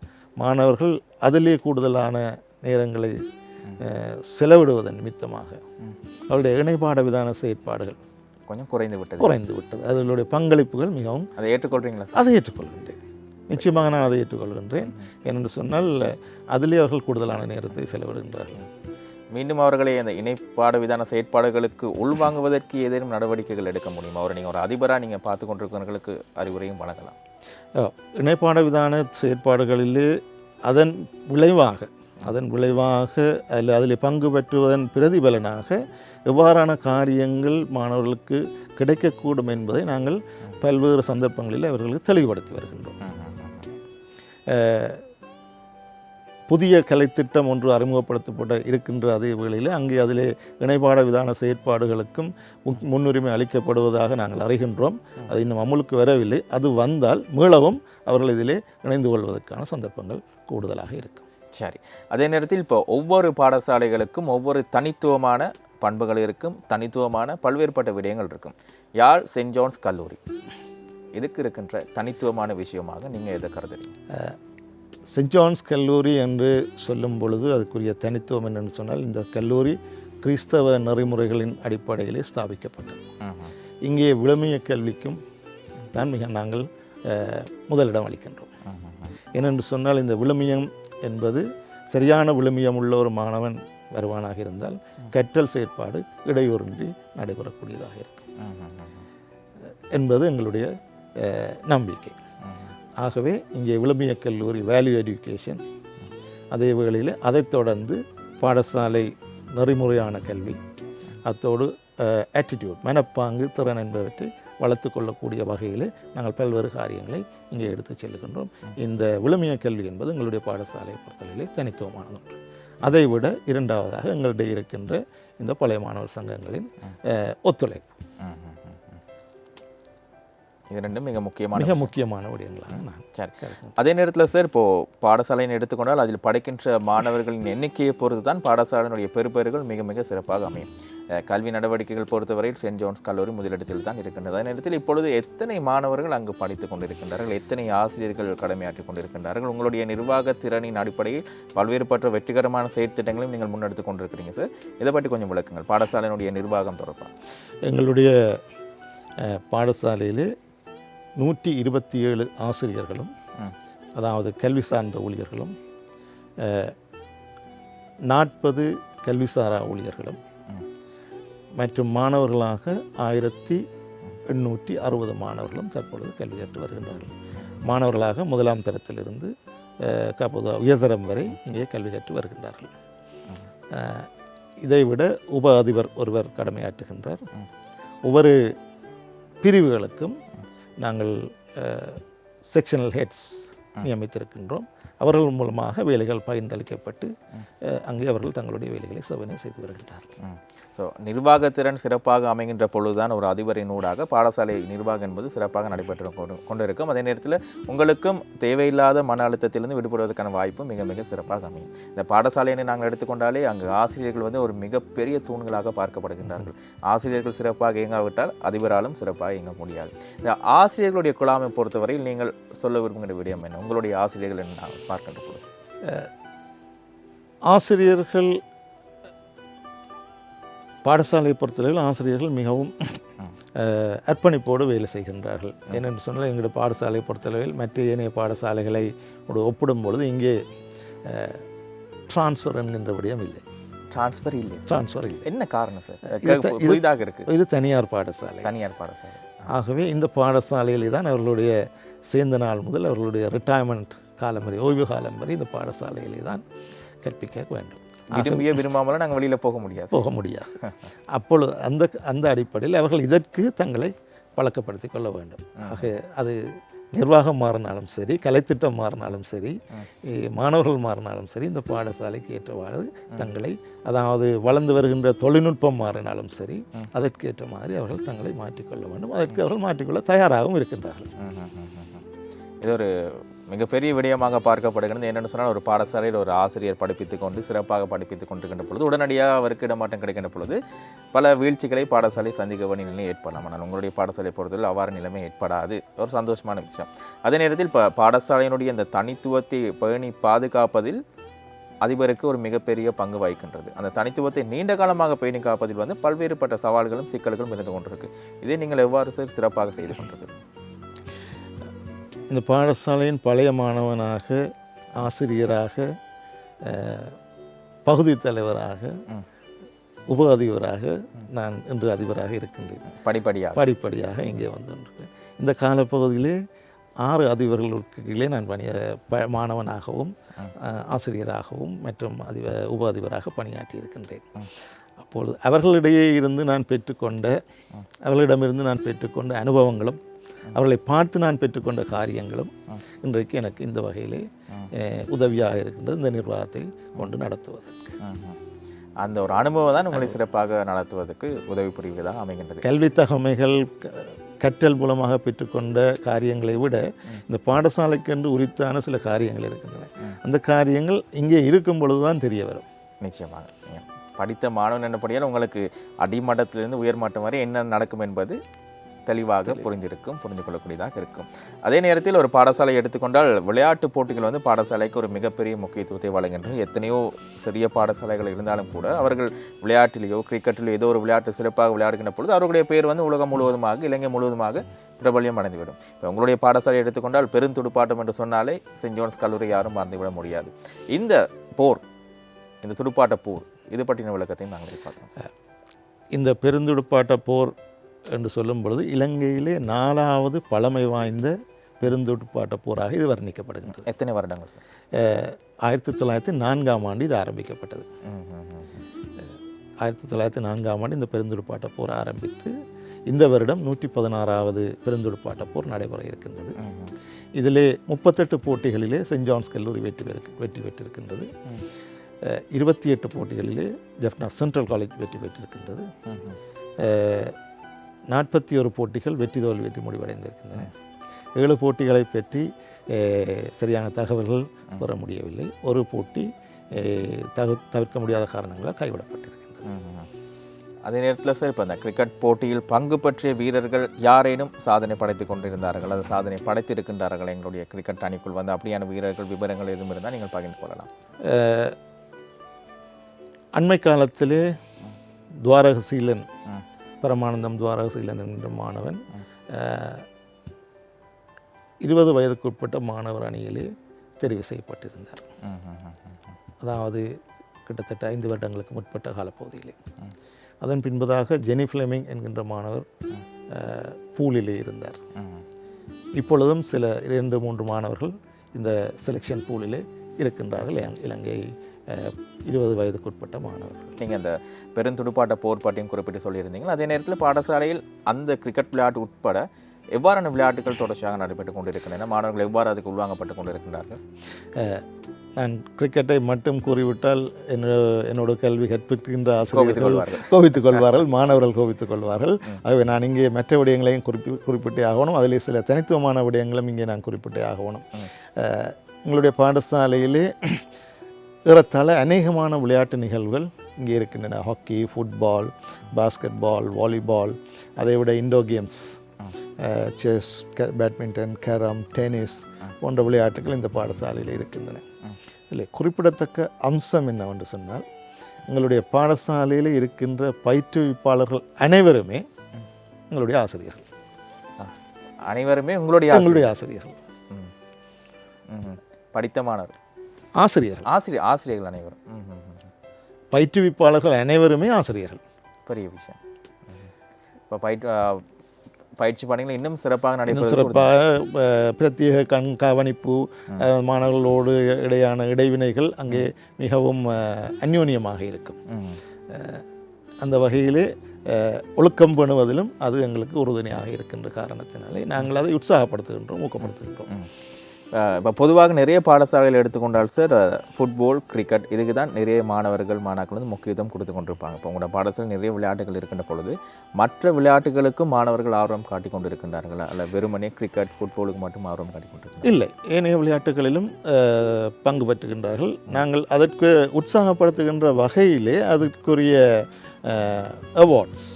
மாணவர்கள் அதிலே கூடுதலான நேரங்களை செலவிடுவதன் நிமித்தமாக அவருடைய இணைப்பாட விதான செயற்பாடுகள் கொஞ்சம் குறைந்து விட்டது. குறைந்து விட்டது. அதனுடைய பங்களிப்புகள் மிகவும் அதை ஏற்றுக்கொள்றீங்களா சார்? அதை ஏற்றுக்கொள்கின்றேன். நிச்சயமாக நான் அதை ஏற்றுக்கொள்கின்றேன். ஏனென்று சொன்னால் அதிலே அவர்கள் கூடுதலான நேரத்தை செலவிடுகின்றார்கள். மீண்டும் அவர்களை அந்த இணைப்பாடு விதான செயற்பாடுகளுக்கு உள்வாங்குவதற்கு ஏதேனும் நடவடிக்கைகள் எடுக்க முடியுமா? அவரை நீங்கள் ஒரு அதிபராக நீங்கள் பார்த்து கொண்டிருக்கிறவர்களுக்கு அறிவுரையும் வழங்கலாம். இணைப்பாட விதான செயற்பாடுகளிலே அதன் விளைவாக அதன் விளைவாக அதில் அதில் பங்கு பெற்றுவதன் பிரதிபலனாக எவ்வாறான காரியங்கள் மாணவர்களுக்கு கிடைக்கக்கூடும் என்பதை நாங்கள் பல்வேறு சந்தர்ப்பங்களில் அவர்களுக்கு தெளிவுபடுத்தி வருகின்றோம். புதிய கலைத்திட்டம் ஒன்று அறிமுகப்படுத்தப்பட இருக்கின்ற அதே வேளையில் அங்கே அதிலே இணைப்பாட விதான செயற்பாடுகளுக்கும் முன்னுரிமை அளிக்கப்படுவதாக நாங்கள் அறிகின்றோம். அது இன்னும் அமுலுக்கு வரவில்லை. அது வந்தால் மீளவும் அவர்கள் இதிலே இணைந்து கொள்வதற்கான சந்தர்ப்பங்கள் கூடுதலாக இருக்கும். சரி. அதே நேரத்தில் இப்போ ஒவ்வொரு பாடசாலைகளுக்கும் ஒவ்வொரு தனித்துவமான பண்புகள் இருக்கும். தனித்துவமான பல்வேறுபட்ட விடயங்கள் இருக்கும். யாழ் சென்ட் ஜான்ஸ் கல்லூரி. இதுக்கு இருக்கின்ற தனித்துவமான விஷயமாக நீங்கள் எதை கருதுறீங்க? சென்ட் ஜான்ஸ் கல்லூரி என்று சொல்லும் பொழுது அதுக்குரிய தனித்துவம் என்னென்னு சொன்னால் இந்த கல்லூரி கிறிஸ்தவ நெறிமுறைகளின் அடிப்படையிலே ஸ்தாபிக்கப்பட்டது. இங்கே விழுமிய கல்விக்கும் தான் மிக நாங்கள் முதலிடம் அளிக்கின்றோம். ஏனென்று சொன்னால் இந்த விழுமியம் என்பது சரியான விழுமியம் உள்ள ஒரு மாணவன் வருவானாக இருந்தால் கற்றல் செயற்பாடு இடையூறின்றி நடைபெறக்கூடியதாக இருக்கும். என்பது எங்களுடைய நம்பிக்கை. ஆகவே இங்கே விளம்பிய கல்லூரி வேல்யூ எஜுகேஷன் அதே வேளையில் அதைத் தொடர்ந்து பாடசாலை நெறிமுறையான கல்வி. அத்தோடு ஆட்டிடியூட் மனப்பாங்கு திறன் என்பவற்றை வளர்த்து கொள்ளக்கூடிய வகையில் நாங்கள் பல்வேறு காரியங்களை இங்கே எடுத்துச் செல்கின்றோம். இந்த விழுமிய கல்வி என்பது எங்களுடைய பாடசாலை பொறுத்தளவிலே தனித்துவமானது ஒன்று. அதை விட இரண்டாவதாக எங்களிடையே இருக்கின்ற இந்த பழைய மாணவர் சங்கங்களின் ஒத்துழைப்பு. இது ரெண்டும் மிக முக்கியமான மிக முக்கியமான விடயங்களாக நான் சரி. அதே நேரத்தில் சார் இப்போ பாடசாலைன்னு எடுத்துக்கொண்டால் அதில் படிக்கின்ற மாணவர்களின் எண்ணிக்கையை பொறுத்து தான் பாடசாலையினுடைய பெறுபேறுகள் மிக மிக சிறப்பாக அமையும். கல்வி நடவடிக்கைகள் பொறுத்தவரையில் சென்ட் ஜோன்ஸ் கல்லூரி முதலிடத்தில் தான் இருக்கின்றது. அதே நேரத்தில் இப்பொழுது எத்தனை மாணவர்கள் அங்கு படித்துக் கொண்டிருக்கின்றார்கள்? எத்தனை ஆசிரியர்கள் கடமையாற்றிக் கொண்டிருக்கின்றார்கள்? உங்களுடைய நிர்வாக திறனின் அடிப்படையில் பல்வேறுபட்ட வெற்றிகரமான செயற்திட்டங்களையும் நீங்கள் முன்னெடுத்து கொண்டிருக்கிறீங்க சார். இதை பற்றி கொஞ்சம் விளக்குங்கள். பாடசாலையினுடைய நிர்வாகம் தொடர்பாக. எங்களுடைய பாடசாலையிலே நூற்றி இருபத்தி ஏழு ஆசிரியர்களும். அதாவது கல்வி சார்ந்த ஊழியர்களும் நாற்பது கல்விசாரா ஊழியர்களும். மற்றும் மாணவர்களாக ஆயிரத்தி எண்ணூற்றி அறுபது மாணவர்களும் தற்பொழுது கல்வி கற்று வருகின்றார்கள். மாணவர்களாக முதலாம் தரத்திலிருந்து கப்போது உயர்தரம் வரை இங்கே கல்வி கற்று வருகின்றார்கள். இதைவிட உப அதிபர் ஒருவர் கடமையாற்றுகின்றார். ஒவ்வொரு பிரிவுகளுக்கும் நாங்கள் செக்ஷனல் ஹெட்ஸ் நியமித்திருக்கின்றோம். அவர்கள் மூலமாக வேலைகள் பகிர்ந்தளிக்கப்பட்டு அங்கே அவர்கள் தங்களுடைய வேலைகளை சோதனை செய்து வருகின்றார்கள். ஸோ நிர்வாகத்திறன் சிறப்பாக அமைகின்ற பொழுதுதான் ஒரு அதிபரின் ஊடாக பாடசாலை நிர்வாகம் என்பது சிறப்பாக நடைபெற்று கொண்டு கொண்டிருக்கும். அதே நேரத்தில் உங்களுக்கும் தேவையில்லாத மன அழுத்தத்திலிருந்து விடுபடுவதற்கான வாய்ப்பு மிக மிக சிறப்பாக அமையும். இந்த பாடசாலையினை நாங்கள் எடுத்துக்கொண்டாலே அங்கு ஆசிரியர்கள் வந்து ஒரு மிகப்பெரிய தூண்களாக பார்க்கப்படுகின்றார்கள். ஆசிரியர்கள் சிறப்பாக இயங்காவிட்டால் அதிபராலும் சிறப்பாக இயங்க முடியாது. இந்த ஆசிரியர்களுடைய குழாமை பொறுத்தவரையில் நீங்கள் சொல்ல விரும்புகிற விடயம் என்ன? உங்களுடைய ஆசிரியர்கள் என்ன பார்க்கின்ற பொழுது? ஆசிரியர்கள் பாடசாலையை பொறுத்தளவில் ஆசிரியர்கள் மிகவும் அர்ப்பணிப்போடு வேலை செய்கின்றார்கள். ஏனென்று சொன்னால் எங்களுடைய பாடசாலையை பொறுத்தளவில் மற்ற ஏனைய பாடசாலைகளை ஒப்பிடும் பொழுது இங்கே டிரான்ஸ்ஃபர் என்கின்ற விடயம் இல்லை. டிரான்ஸ்ஃபர் இல்லை. டிரான்ஸ்ஃபர் இல்லை. என்ன காரணம் சார்? புதிதாக இருக்கு. இது தனியார் பாடசாலை. தனியார் பாடசாலை. ஆகவே இந்த பாடசாலையிலே தான் அவர்களுடைய சேர்ந்த நாள் முதல் அவர்களுடைய ரிட்டையர்மெண்ட் காலம் வரை ஓய்வு காலம் வரை இந்த பாடசாலையிலே தான் கற்பிக்க வேண்டும். விரும்பிய விரும்பாமலும் நாங்கள் வெளியில போக முடியாது. போக முடியாது. அப்பொழுது அந்த அந்த அடிப்படையில் அவர்கள் இதற்கு தங்களை பழக்கப்படுத்திக் கொள்ள வேண்டும். ஆக அது நிர்வாகம் மாறினாலும் சரி கலைத்திட்டம் மாறினாலும் சரி மாணவர்கள் மாறினாலும் சரி இந்த பாடசாலைக்கு ஏற்றவாறு தங்களை அதாவது வளர்ந்து வருகின்ற தொழில்நுட்பம் மாறினாலும் சரி அதற்கேற்ற மாதிரி அவர்கள் தங்களை மாற்றிக்கொள்ள வேண்டும். அதற்கு அவர்கள் மாற்றிக்கொள்ள தயாராகவும் இருக்கின்றார்கள். இது ஒரு மிகப்பெரிய விடயமாக பார்க்கப்படுகிறது. என்னென்னு சொன்னால் ஒரு பாடசாலையில் ஒரு ஆசிரியர் படிப்பித்துக் கொண்டு சிறப்பாக படிப்பித்து கொண்டிருக்கின்ற பொழுது உடனடியாக அவருக்கு இடமாட்டம் கிடைக்கின்ற பொழுது பல வீழ்ச்சிகளை பாடசாலை சந்திக்க வேண்டிய நிலை ஏற்படலாம். ஆனால் உங்களுடைய பாடசாலை பொறுத்தவரை அவ்வாறு நிலைமை ஏற்படாது. ஒரு சந்தோஷமான விஷயம். அதே நேரத்தில் இப்போ பாடசாலையினுடைய இந்த தனித்துவத்தை பேணி பாதுகாப்பதில் அதிபருக்கு ஒரு மிகப்பெரிய பங்கு வகிக்கின்றது. அந்த தனித்துவத்தை நீண்ட காலமாக பேணி காப்பதில் வந்து பல்வேறுபட்ட சவால்களும் சிக்கல்களும் இருந்து கொண்டிருக்கு. இதை நீங்கள் எவ்வாறு சார் சிறப்பாக செய்து கொண்டிருக்கிறது இந்த பாடசாலையின் பழைய மாணவனாக ஆசிரியராக பகுதி தலைவராக. உப அதிபராக நான் இன்று அதிபராக இருக்கின்றேன். படிப்படியாக. படிப்படியாக இங்கே வந்துள்ளேன் இந்த காலப்பகுதியிலே ஆறு அதிபர்களுக்கு கீழே நான் பணி ப மாணவனாகவும் ஆசிரியராகவும் மற்றும் அதிப உப அதிபராக பணியாற்றி இருக்கின்றேன். அப்பொழுது அவர்களிடையே இருந்து நான் பெற்றுக்கொண்ட அவர்களிடமிருந்து நான் பெற்றுக்கொண்ட அனுபவங்களும் அவர்களை பார்த்து நான் பெற்றுக்கொண்ட காரியங்களும் இன்றைக்கு எனக்கு இந்த வகையிலே உதவியாக இருக்கின்றது இந்த நிர்வாகத்தை கொண்டு நடத்துவதற்கு. அந்த ஒரு அனுபவம் தான் உங்களை சிறப்பாக நடத்துவதற்கு உதவி புரிவதாக அமைகின்றது. கல்வி தகமைகள் கற்றல் மூலமாக பெற்றுக்கொண்ட காரியங்களை விட இந்த பாடசாலைக்கென்று உரித்தான சில காரியங்கள் இருக்கின்றன. அந்த காரியங்கள் இங்கே இருக்கும் பொழுதுதான் தெரிய வரும். நிச்சயமாக. படித்த மாணவன் என்னப்படியால் உங்களுக்கு அடிமட்டத்திலிருந்து உயர்மட்டம் வரை என்ன நடக்கும் என்பது தெளிவாக புரிந்திருக்கும் புரிந்து கொள்ளக்கூடியதாக இருக்கும். அதே நேரத்தில் ஒரு பாடசாலை எடுத்துக்கொண்டால் விளையாட்டு போட்டிகள் வந்து பாடசாலைக்கு ஒரு மிகப்பெரிய முக்கியத்துவத்தை வழங்குகின்றன. எத்தனையோ சிறிய பாடசாலைகள் இருந்தாலும் கூட அவர்கள் விளையாட்டிலேயோ கிரிக்கெட்டிலோ ஏதோ ஒரு விளையாட்டு சிறப்பாக விளையாடுகின்ற பொழுது அவர்களுடைய பேர் வந்து உலகம் முழுவதுமாக இலங்கை முழுவதுமாக பிரபல்யம் அடைந்துவிடும். இப்போ உங்களுடைய பாடசாலை எடுத்துக்கொண்டால் பெருந்துடுப்பாட்டம் என்று சொன்னாலே சென்ட் ஜோன்ஸ் கல்லூரி யாரும் மறந்துவிட முடியாது. இந்த போர் இந்த துடுப்பாட்ட போர் இது பற்றின விளக்கத்தையும் நாங்கள் சார். இந்த பெருந்துடுப்பாட்ட போர் என்று சொல்லும் பொழுது இலங்கையிலே நாலாவது பழமை வாய்ந்த பெருந்துடுப்பாட்ட போராக இது வர்ணிக்கப்படுகின்றது எத்தனை வருடங்கள் ஆயிரத்தி தொள்ளாயிரத்தி நான்காம் ஆண்டு இது ஆரம்பிக்கப்பட்டது. ஆயிரத்தி தொள்ளாயிரத்தி நான்காம் ஆண்டு இந்த பெருந்துடுப்பாட்ட போர் ஆரம்பித்து இந்த வருடம் நூற்றி பதினாறாவது பெருந்துடுப்பாட்ட போர் நடைபெற இருக்கின்றது. இதிலே முப்பத்தெட்டு போட்டிகளிலே சென்ட் ஜான்ஸ் கல்லூரி வெற்றி பெறு வெற்றி பெற்றிருக்கின்றது இருபத்தி எட்டு போட்டிகளிலே ஜெஃப்னா சென்ட்ரல் காலேஜ் வெற்றி பெற்றிருக்கின்றது. நாற்பத்தி ஒரு போட்டிகள் வெற்றி தோல்வி வெற்றி முடிவடைந்திருக்கின்றன. ஏழு போட்டிகளை பற்றி சரியான தகவல்கள் பெற முடியவில்லை. ஒரு போட்டி தகு தவிர்க்க முடியாத காரணங்களால் கைவிடப்பட்டிருக்கின்றது. அதே நேரத்தில் சார் இப்போ அந்த கிரிக்கெட் போட்டியில் பங்கு பற்றிய வீரர்கள் யாரேனும் சாதனை படைத்து கொண்டிருந்தார்கள் அது சாதனை படைத்திருக்கின்றார்கள் எங்களுடைய கிரிக்கெட் அணிக்குள் வந்து அப்படியான வீரர்கள் விவரங்கள் எதுவும் இருந்தால் நீங்கள் பகிர்ந்து கொள்ளலாம். அண்மை காலத்திலே துவாரகசீலன். பரமானந்தம் துவாரகசீலன் என்ற மாணவன் இருபது வயதுக்குட்பட்ட மாணவர் அணியிலே தெரிவு செய்யப்பட்டிருந்தார். அதாவது கிட்டத்தட்ட ஐந்து வருடங்களுக்கு முற்பட்ட காலப்பகுதியிலே. அதன் பின்பதாக ஜெனி ஃபிளமிங் என்கின்ற மாணவர் பூலிலே இருந்தார். இப்பொழுதும் சில இரண்டு மூன்று மாணவர்கள் இந்த செலெக்ஷன் பூலிலே இருக்கின்றார்கள். இலங்கை இருபது வயதுக்குட்பட்ட மாணவர்கள். நீங்கள் அந்த பெருந்துடுப்பாட்ட போர் பற்றியும் குறிப்பிட்டு சொல்லியிருந்தீங்க அதே நேரத்தில் பாடசாலையில் அந்த கிரிக்கெட் விளையாட்டு உட்பட எவ்வாறான விளையாட்டுகள் தொடர்ச்சியாக நடைபெற்றுக் கொண்டிருக்கின்றன? மாணவர்கள் எவ்வாறு அதுக்கு உள்வாங்கப்பட்டு கொண்டிருக்கின்றார்கள்? நான் கிரிக்கெட்டை மட்டும் கூறிவிட்டால் என்னோட என்னோட கல்வி கற்பிக்கின்ற ஆசிரியர்கள். கோபித்துக் கொள்வார்கள் மாணவர்கள் கோபித்துக் கொள்வார்கள். ஆகவே நான் இங்கே மற்ற விடயங்களையும் குறிப்பி குறிப்பிட்டே ஆகணும். அதிலே சில தனித்துவமான விடயங்களும் இங்கே நான் குறிப்பிட்டே ஆகணும். எங்களுடைய பாடசாலையிலே ஏறத்தாழ அநேகமான விளையாட்டு நிகழ்வுகள் இங்கே இருக்கின்றன. ஹாக்கி ஃபுட்பால் பாஸ்கெட் பால் வாலிபால் அதை விட indoor games chess badminton carrom tennis போன்ற விளையாட்டுகள் இந்த பாடசாலையில் இருக்கின்றன. இதில் குறிப்பிடத்தக்க அம்சம் என்னவென்று சொன்னால் எங்களுடைய பாடசாலையில் இருக்கின்ற பயிற்றுவிப்பாளர்கள் அனைவருமே எங்களுடைய ஆசிரியர்கள். அனைவருமே உங்களுடைய. எங்களுடைய ஆசிரியர்கள். ம். ஆசிரியர்கள். ஆசிரியர் ஆசிரியர்கள் அனைவரும். பயிற்றுவிப்பாளர்கள் அனைவருமே ஆசிரியர்கள். பெரிய விஷயம். இப்போ பயிற்சி ஆ, பயிற்சி பணிகள் இன்னும் சிறப்பாக நடைபெறுவது சிறப்பாக பிரத்யேக கண் கவனிப்பு அஹ், மாணவர்களோடு இடையான இடைவினைகள் அங்கே மிகவும் அந்யோன்யமாக இருக்கும். அந்த வகையிலே ஒழுக்கம் பண்ணுவதிலும் அது எங்களுக்கு உறுதுணையாக இருக்கின்ற காரணத்தினாலே நாங்கள் அதை உற்சாகப்படுத்துகின்றோம் ஊக்கப்படுத்துகின்றோம். இப்போ பொதுவாக நிறைய பாடசாலைகள் எடுத்துக்கொண்டால் சார் ஃபுட்பால் கிரிக்கெட் இதுக்கு தான் நிறைய மாணவர்கள் மாணாக்கள் வந்து முக்கியத்துவம் கொடுத்து கொண்டிருப்பாங்க. இப்போ உங்களோட பாடசாலை நிறைய விளையாட்டுகள் இருக்கின்ற பொழுது மற்ற விளையாட்டுகளுக்கும் மாணவர்கள் ஆர்வம் காட்டிக் கொண்டிருக்கின்றார்களா? அல்ல வெறுமனே கிரிக்கெட் ஃபுட்பாலுக்கு மட்டும் ஆர்வம் காட்டிக் கொண்டிருக்கிறார்கள் இல்லை. ஏனைய விளையாட்டுகளிலும் பங்கு பெற்றுகின்றார்கள் நாங்கள் அதற்கு உற்சாகப்படுத்துகின்ற வகையிலே அதற்குரிய அவார்ட்ஸ்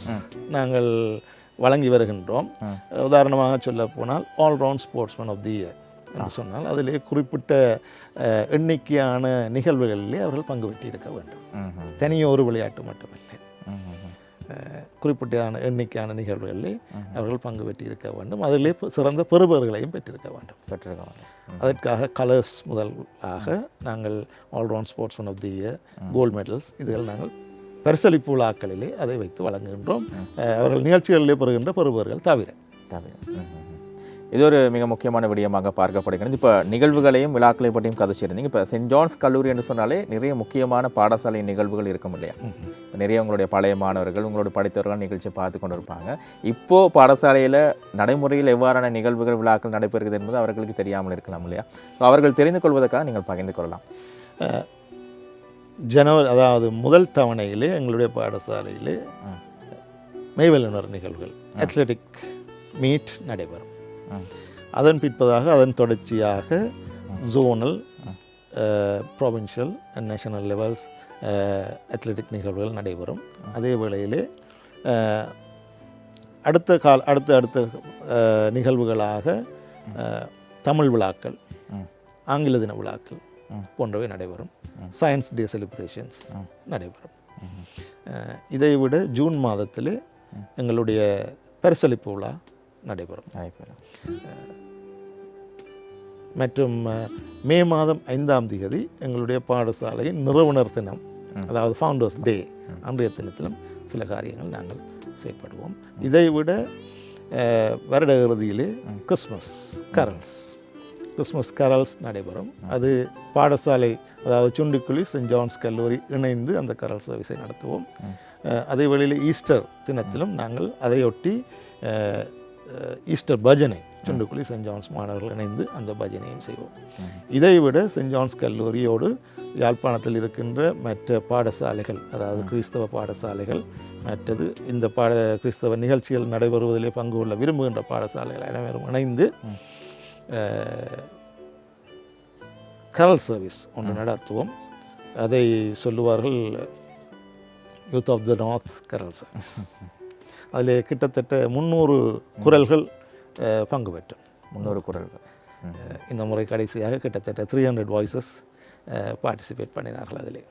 நாங்கள் வழங்கி வருகின்றோம். உதாரணமாக சொல்ல போனால் all round sportsman of the year என்று சொன்னால் அதிலே குறிப்பிட்ட எண்ணிக்கையான நிகழ்வுகளிலே அவர்கள் பங்கு பெற்றிருக்க வேண்டும். தனியே ஒரு விளையாட்டு மட்டுமில்லை. குறிப்பிட்ட எண்ணிக்கையான நிகழ்வுகளிலே அவர்கள் பங்கு பெற்றிருக்க வேண்டும். அதிலே சிறந்த பெறுபவர்களையும் பெற்றிருக்க வேண்டும். பெற்றிருக்காங்க ம். அதற்காக கலர்ஸ் முதலாக நாங்கள் all round sportsman of the year gold medals இதுகள் நாங்கள் பரிசளிப்பு விழாக்களிலே அதை வைத்து வழங்குகின்றோம். அவர்கள் நிகழ்ச்சிகளிலே பெறுகின்ற பெறுபவர்கள் தவிர. தவிர. இது ஒரு மிக முக்கியமான விடயமாக பார்க்கப்படுகிறது. இப்போ நிகழ்வுகளையும் விழாக்களையும் பற்றியும் கதைச்சிருந்தீங்க இப்போ சென்ட் ஜான்ஸ் கல்லூரி என்று சொன்னாலே நிறைய முக்கியமான பாடசாலை நிகழ்வுகள் இருக்கும் இல்லையா? நிறைய உங்களுடைய பழைய மாணவர்கள் உங்களோட படித்தவர்கள் நிகழ்ச்சியை பார்த்து கொண்டு இருப்பாங்க இப்போ பாடசாலையில் நடைமுறையில் எவ்வாறான நிகழ்வுகள் விழாக்கள் நடைபெறுகிறது என்பது அவர்களுக்கு தெரியாமல் இருக்கலாம் இல்லையா? So, அவர்கள் தெரிந்து கொள்வதற்காக நீங்கள் பகிர்ந்து கொள்ளலாம். ஜனவரி அதாவது முதல் தவணையிலே எங்களுடைய பாடசாலையிலே ம். மெய்வல்லுனர் நிகழ்வுகள் அத்லெட்டிக் மீட் நடைபெறும். அதன் பிற்பதாக அதன் தொடர்ச்சியாக zonal provincial and national levels athletic நிகழ்வுகள் நடைபெறும். அதே வேளையிலே அடுத்த கால அடுத்த அடுத்த நிகழ்வுகளாக தமிழ் விழாக்கள். ஆங்கில தின விழாக்கள். போன்றவை நடைபெறும். Science day celebrations. நடைபெறும். இதை விட ஜூன் மாதத்திலே எங்களுடைய பரிசளிப்பு விழா நடைபெறும். நடைபெறும். மற்றும் மே மாதம் ஐந்தாம் தேதி எங்களுடைய பாடசாலையின் நிறுவனர் தினம் அதாவது ஃபவுண்டர்ஸ் டே அன்றைய தினத்திலும் சில காரியங்கள் நாங்கள் செய்யப்படுவோம். இதை விட வருட இறுதியிலே கிறிஸ்மஸ் கரல்ஸ் கிறிஸ்மஸ் கரல்ஸ் நடைபெறும். அது பாடசாலை அதாவது சுண்டுக்குழி சென்ட் ஜான்ஸ் கல்லூரி இணைந்து அந்த கரல் சர்வீஸை நடத்துவோம். அதே வேளையில் ஈஸ்டர் தினத்திலும் நாங்கள் அதையொட்டி ஈஸ்டர் பஜனை சுண்டுக்குழி சென்ட் ஜான்ஸ் மாணவர்கள் இணைந்து அந்த பஜனையும் செய்வோம். இதை விட சென்ட் ஜான்ஸ் கல்லூரியோடு யாழ்ப்பாணத்தில் இருக்கின்ற மற்ற பாடசாலைகள் அதாவது கிறிஸ்தவ பாடசாலைகள் மற்றது இந்த பாட கிறிஸ்தவ நிகழ்ச்சிகள் நடைபெறுவதிலே பங்கு கொள்ள விரும்புகின்ற பாடசாலைகள் அனைவரும் இணைந்து கரல் சர்வீஸ் ஒன்று நடத்துவோம். அதை சொல்லுவார்கள் யூத் ஆஃப் த நார்த் கரல் சர்வீஸ் அதில் கிட்டத்தட்ட முந்நூறு குரல்கள் பங்கு பெற்றும் முன்னூறு குரல்கள். இந்த முறை கடைசியாக கிட்டத்தட்ட த்ரீ ஹண்ட்ரட் வாய்ஸஸ் பார்ட்டிசிபேட் பண்ணினார்கள் அதிலே.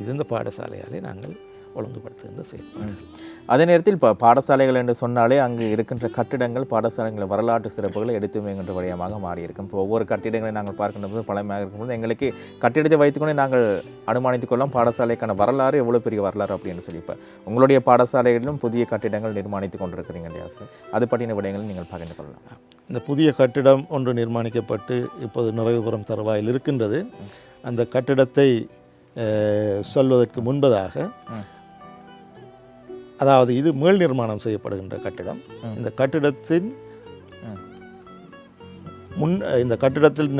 இது இந்த பாடசாலையாலே நாங்கள் ஒழுங்குபடுத்துகின்ற செயல்பாடுகள் அதே நேரத்தில் இப்போ பாடசாலைகள் என்று சொன்னாலே அங்கு இருக்கின்ற கட்டிடங்கள் பாடசாலைகளின் வரலாற்று சிறப்புகளை எடுத்து வைக்கின்ற வழியமாக மாறியிருக்கும். இப்போ ஒவ்வொரு கட்டிடங்களை நாங்கள் பார்க்கின்ற போது பழமையாக இருக்கும்போது எங்களுக்கு கட்டிடத்தை வைத்துக்கொண்டு நாங்கள் அனுமானித்துக் கொள்ளலாம் பாடசாலைக்கான வரலாறு எவ்வளோ பெரிய வரலாறு அப்படின்னு சொல்லி இப்போ உங்களுடைய பாடசாலைகளிலும் புதிய கட்டிடங்கள் நிர்மாணித்து கொண்டிருக்கிறீங்க இல்லையா சார்? அது பற்றின விடயங்களை நீங்கள் பகிர்ந்து கொள்ளலாம். இந்த புதிய கட்டிடம் ஒன்று நிர்மாணிக்கப்பட்டு இப்போது நிறைவு பெறும் தருவாயில் இருக்கின்றது. அந்த கட்டிடத்தை சொல்வதற்கு முன்பதாக. அதாவது இது மேல் நிர்மாணம் செய்யப்படுகின்ற கட்டிடம். இந்த கட்டிடத்தின் முன் இந்த கட்டிடத்தில்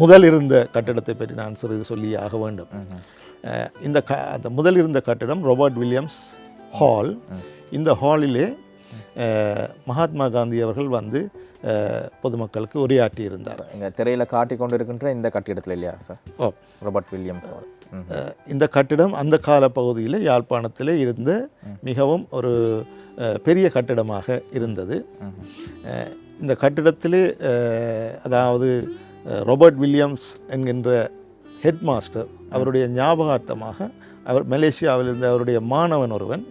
முதல் இருந்த கட்டிடத்தை பற்றி நான் சிறிது சொல்லி ஆக வேண்டும். இந்த க அந்த முதல் இருந்த கட்டிடம் ராபர்ட் வில்லியம்ஸ் ஹால் இந்த ஹாலிலே மகாத்மா காந்தி அவர்கள் வந்து பொதுமக்களுக்கு உரையாற்றி இருந்தார் இங்க திரையில காட்டி கொண்டு இருக்கின்ற இந்த கட்டிடத்துல இல்லையா சார்? ஓ. ராபர்ட் வில்லியம்ஸ் அவர். இந்த கட்டிடம் அந்த கால பகுதியில் யாழ்ப்பாணத்தில் இருந்த மிகவும் ஒரு பெரிய கட்டிடமாக இருந்தது இந்த கட்டிடத்தில் அதாவது அஹ், வில்லியம்ஸ் என்கின்ற ஹெட் மாஸ்டர் அவருடைய ஞாபகார்த்தமாக அவர் மலேசியாவில் இருந்த அவருடைய மாணவன் ஒருவன்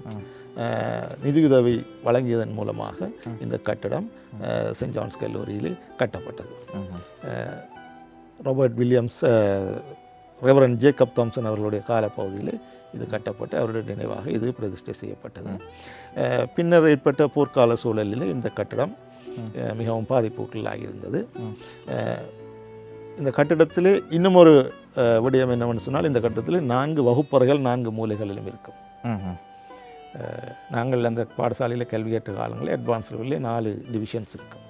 நிதியுதவி வழங்கியதன் மூலமாக இந்த கட்டிடம் சென்ட் ஜான்ஸ் கல்லூரியில் கட்டப்பட்டது ம்ஹும். Robert Williams Reverend Jacob Thompson அவர்களுடைய காலப்பகுதியில் இது கட்டப்பட்டு அவருடைய நினைவாக இது பிரதிஷ்டை செய்யப்பட்டது. பின்னர் ஏற்பட்ட போர்க்கால சூழலில் இந்த கட்டடம் மிகவும் பாதிப்புக்குள்ளாகி இருந்தது இந்த கட்டிடத்திலே இன்னும் ஒரு விடயம் என்னவென்று சொன்னால் இந்த கட்டிடத்தில் நான்கு வகுப்பறைகள் நான்கு மூலைகளிலும் இருக்கும். நாங்கள் அந்த பாடசாலையில் கல்வி கற்ற காலங்களில் அட்வான்ஸ் லெவலில் நாலு டிவிஷன்ஸ் இருக்கும்.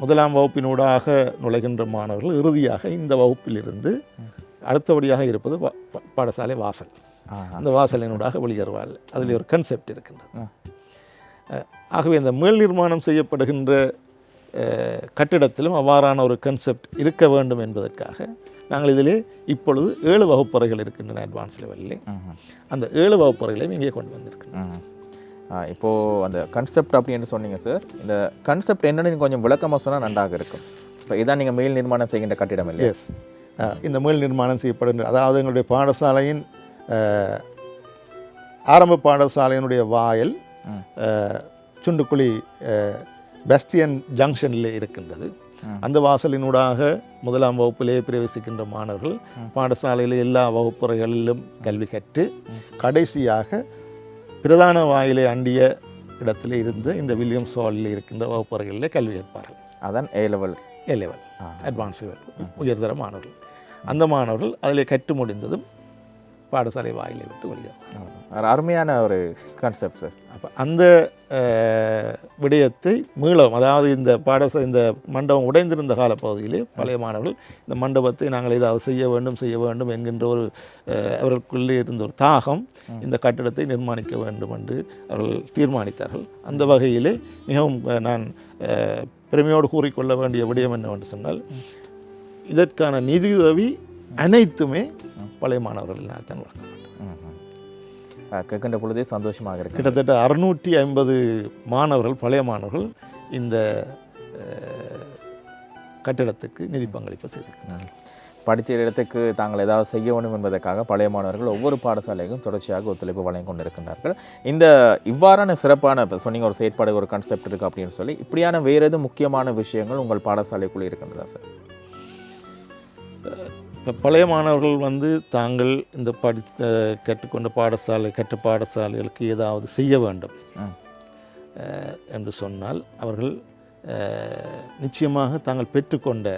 முதலாம் வகுப்பினூடாக நுழைகின்ற மாணவர்கள் இறுதியாக இந்த வகுப்பிலிருந்து அடுத்தபடியாக இருப்பது பாடசாலை வாசல். அந்த வாசலினூடாக வெளியேறுவார்கள் அதில் ஒரு கன்செப்ட் இருக்கின்றது. ஆகவே இந்த மேல் நிர்மாணம் செய்யப்படுகின்ற கட்டிடத்திலும் அவ்வாறான ஒரு கன்செப்ட் இருக்க வேண்டும் என்பதற்காக நாங்கள் இதிலே இப்பொழுது ஏழு வகுப்பறைகள் இருக்கின்றன அட்வான்ஸ் லெவலில். அந்த ஏழு வகுப்பறைகளையும் இங்கே கொண்டு வந்திருக்கின்றோம். ம்ஹும். ஆ, இப்போ அந்த கன்செப்ட் அப்படின்னு சொன்னீங்க சார் இந்த கன்செப்ட் என்னன்னு கொஞ்சம் விளக்கமாக சொன்னால் நன்றாக இருக்கும். இப்போ இதான் நீங்கள் மேல் நிர்மாணம் செய்கின்ற கட்டிடம் இல்லை எஸ் இந்த மேல் நிர்மாணம் செய்யப்படுகின்ற அதாவது எங்களுடைய பாடசாலையின் ஆரம்ப பாடசாலையினுடைய வாயில் சுண்டுக்குழி பெஸ்டியன் ஜங்ஷனில் இருக்கின்றது. அந்த வாசலினூடாக முதலாம் வகுப்பிலே பிரவேசிக்கின்ற மாணவர்கள் பாடசாலையில் எல்லா வகுப்புறைகளிலும் கல்வி கற்று கடைசியாக பிரதான வாயிலை அண்டிய இடத்திலே இருந்து இந்த வில்லியம்ஸ் ஹாலில் இருக்கின்ற வகுப்பறைகளிலே கல்வி கற்பார்கள். அதான் A level A level advance level உயர்தர மாணவர்கள். அந்த மாணவர்கள் அதில் கற்று முடிந்ததும் பாடசாலை வாயிலை விட்டு வெளியேறுவார்கள். ஒரு அருமையான ஒரு கான்செப்ட் சார் அப்போ அந்த விடயத்தை மீளவும். அதாவது இந்த பாடச இந்த மண்டபம் உடைந்திருந்த காலப்பகுதியிலே பழைய மாணவர்கள் இந்த மண்டபத்தை நாங்கள் ஏதாவது செய்ய வேண்டும் செய்ய வேண்டும் என்கின்ற ஒரு அவர்களுக்குள்ளே இருந்த ஒரு தாகம் இந்த கட்டிடத்தை நிர்மாணிக்க வேண்டும் என்று அவர்கள் தீர்மானித்தார்கள். அந்த வகையிலே மிகவும் நான் பெருமையோடு கூறிக்கொள்ள வேண்டிய விடயம் என்னவென்று சொன்னால் இதற்கான நிதியுதவி அனைத்துமே பழைய மாணவர்களினால் தான் வழங்கப்பட்டது. கேட்கின்ற பொழுதே சந்தோஷமாக இருக்கு. கிட்டத்தட்ட அறுநூற்றி ஐம்பது மாணவர்கள் பழைய மாணவர்கள் இந்த கட்டிடத்துக்கு நிதி பங்களிப்பு செய்திருக்கிறார்கள். படித்த இடத்துக்கு தாங்கள் ஏதாவது செய்ய வேண்டும் என்பதற்காக பழைய மாணவர்கள் ஒவ்வொரு பாடசாலைக்கும் தொடர்ச்சியாக ஒத்துழைப்பு வழங்கி கொண்டிருக்கின்றார்கள். இந்த இவ்வாறான சிறப்பான இப்போ சொன்னீங்க ஒரு செயற்பாடு ஒரு கான்செப்ட் இருக்குது அப்படின்னு சொல்லி இப்படியான வேறு எதுவும் முக்கியமான விஷயங்கள் உங்கள் பாடசாலைக்குள்ளே இருக்கின்றதா சார் இப்போ பழைய மாணவர்கள் வந்து தாங்கள் இந்த படி கற்றுக்கொண்ட பாடசாலை கற்ற பாடசாலைகளுக்கு ஏதாவது செய்ய வேண்டும். என்று சொன்னால் அவர்கள் நிச்சயமாக தாங்கள் பெற்றுக்கொண்ட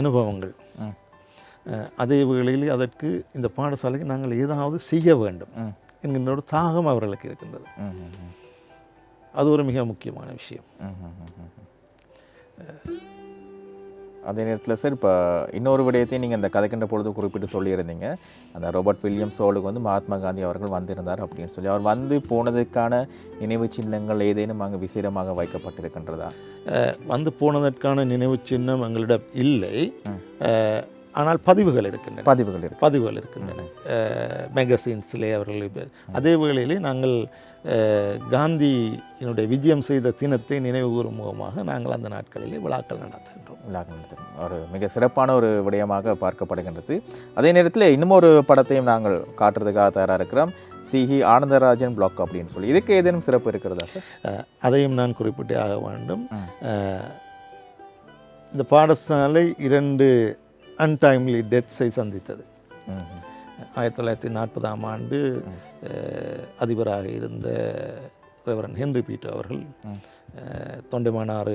அனுபவங்கள். அதே வேளையில் அதற்கு இந்த பாடசாலைக்கு நாங்கள் ஏதாவது செய்ய வேண்டும். என்கின்ற ஒரு தாகம் அவர்களுக்கு இருக்கின்றது. அது ஒரு மிக முக்கியமான விஷயம். அதே நேரத்தில் சார் இப்போ இன்னொரு விடயத்தையும் நீங்கள் இந்த கதைக்கின்ற பொழுது குறிப்பிட்டு சொல்லியிருந்தீங்க. அந்த ரோபர்ட் வில்லியம்ஸ் ஹோலுக்கு வந்து மகாத்மா காந்தி அவர்கள் வந்திருந்தார் அப்படின்னு சொல்லி. அவர் வந்து போனதுக்கான நினைவு சின்னங்கள் ஏதேனும் அங்கே விசேடமாக வைக்கப்பட்டிருக்கின்றதா? வந்து போனதற்கான நினைவு சின்னம் எங்களிடம் இல்லை. ஆனால் பதிவுகள் இருக்கின்றன. பதிவுகள் இருக்கு. பதிவுகள் இருக்கின்றன. மேகசின்ஸிலே அவர்கள் அதே வேளையிலே நாங்கள் அஹ், காந்தியினுடைய விஜயம் செய்த தினத்தை நினைவு கூறும் முகமாக நாங்கள் அந்த நாட்களிலே விழாக்கள் நடத்துகின்றோம். விழாக்கள் நடத்தும். ஒரு மிக சிறப்பான ஒரு விடயமாக பார்க்கப்படுகின்றது. அதே நேரத்தில் இன்னும் ஒரு படத்தையும் நாங்கள் காட்டுறதுக்காக தயாராக இருக்கிறோம். சிஹி ஆனந்தராஜன் பிளாக் அப்படின்னு சொல்லி. இதுக்கு ஏதேனும் சிறப்பு இருக்கிறதா சார்? அதையும் நான் குறிப்பிட்டே ஆக வேண்டும். இந்த பாடசாலை இரண்டு அன்டைம்லி டெத்ஸை சந்தித்தது. ஆயிரத்தி தொள்ளாயிரத்தி நாற்பதாம் ஆண்டு அதிபராக இருந்த ரெவரன் ஹென்ரி பீட்டர் அவர்கள் தொண்டைமானாறு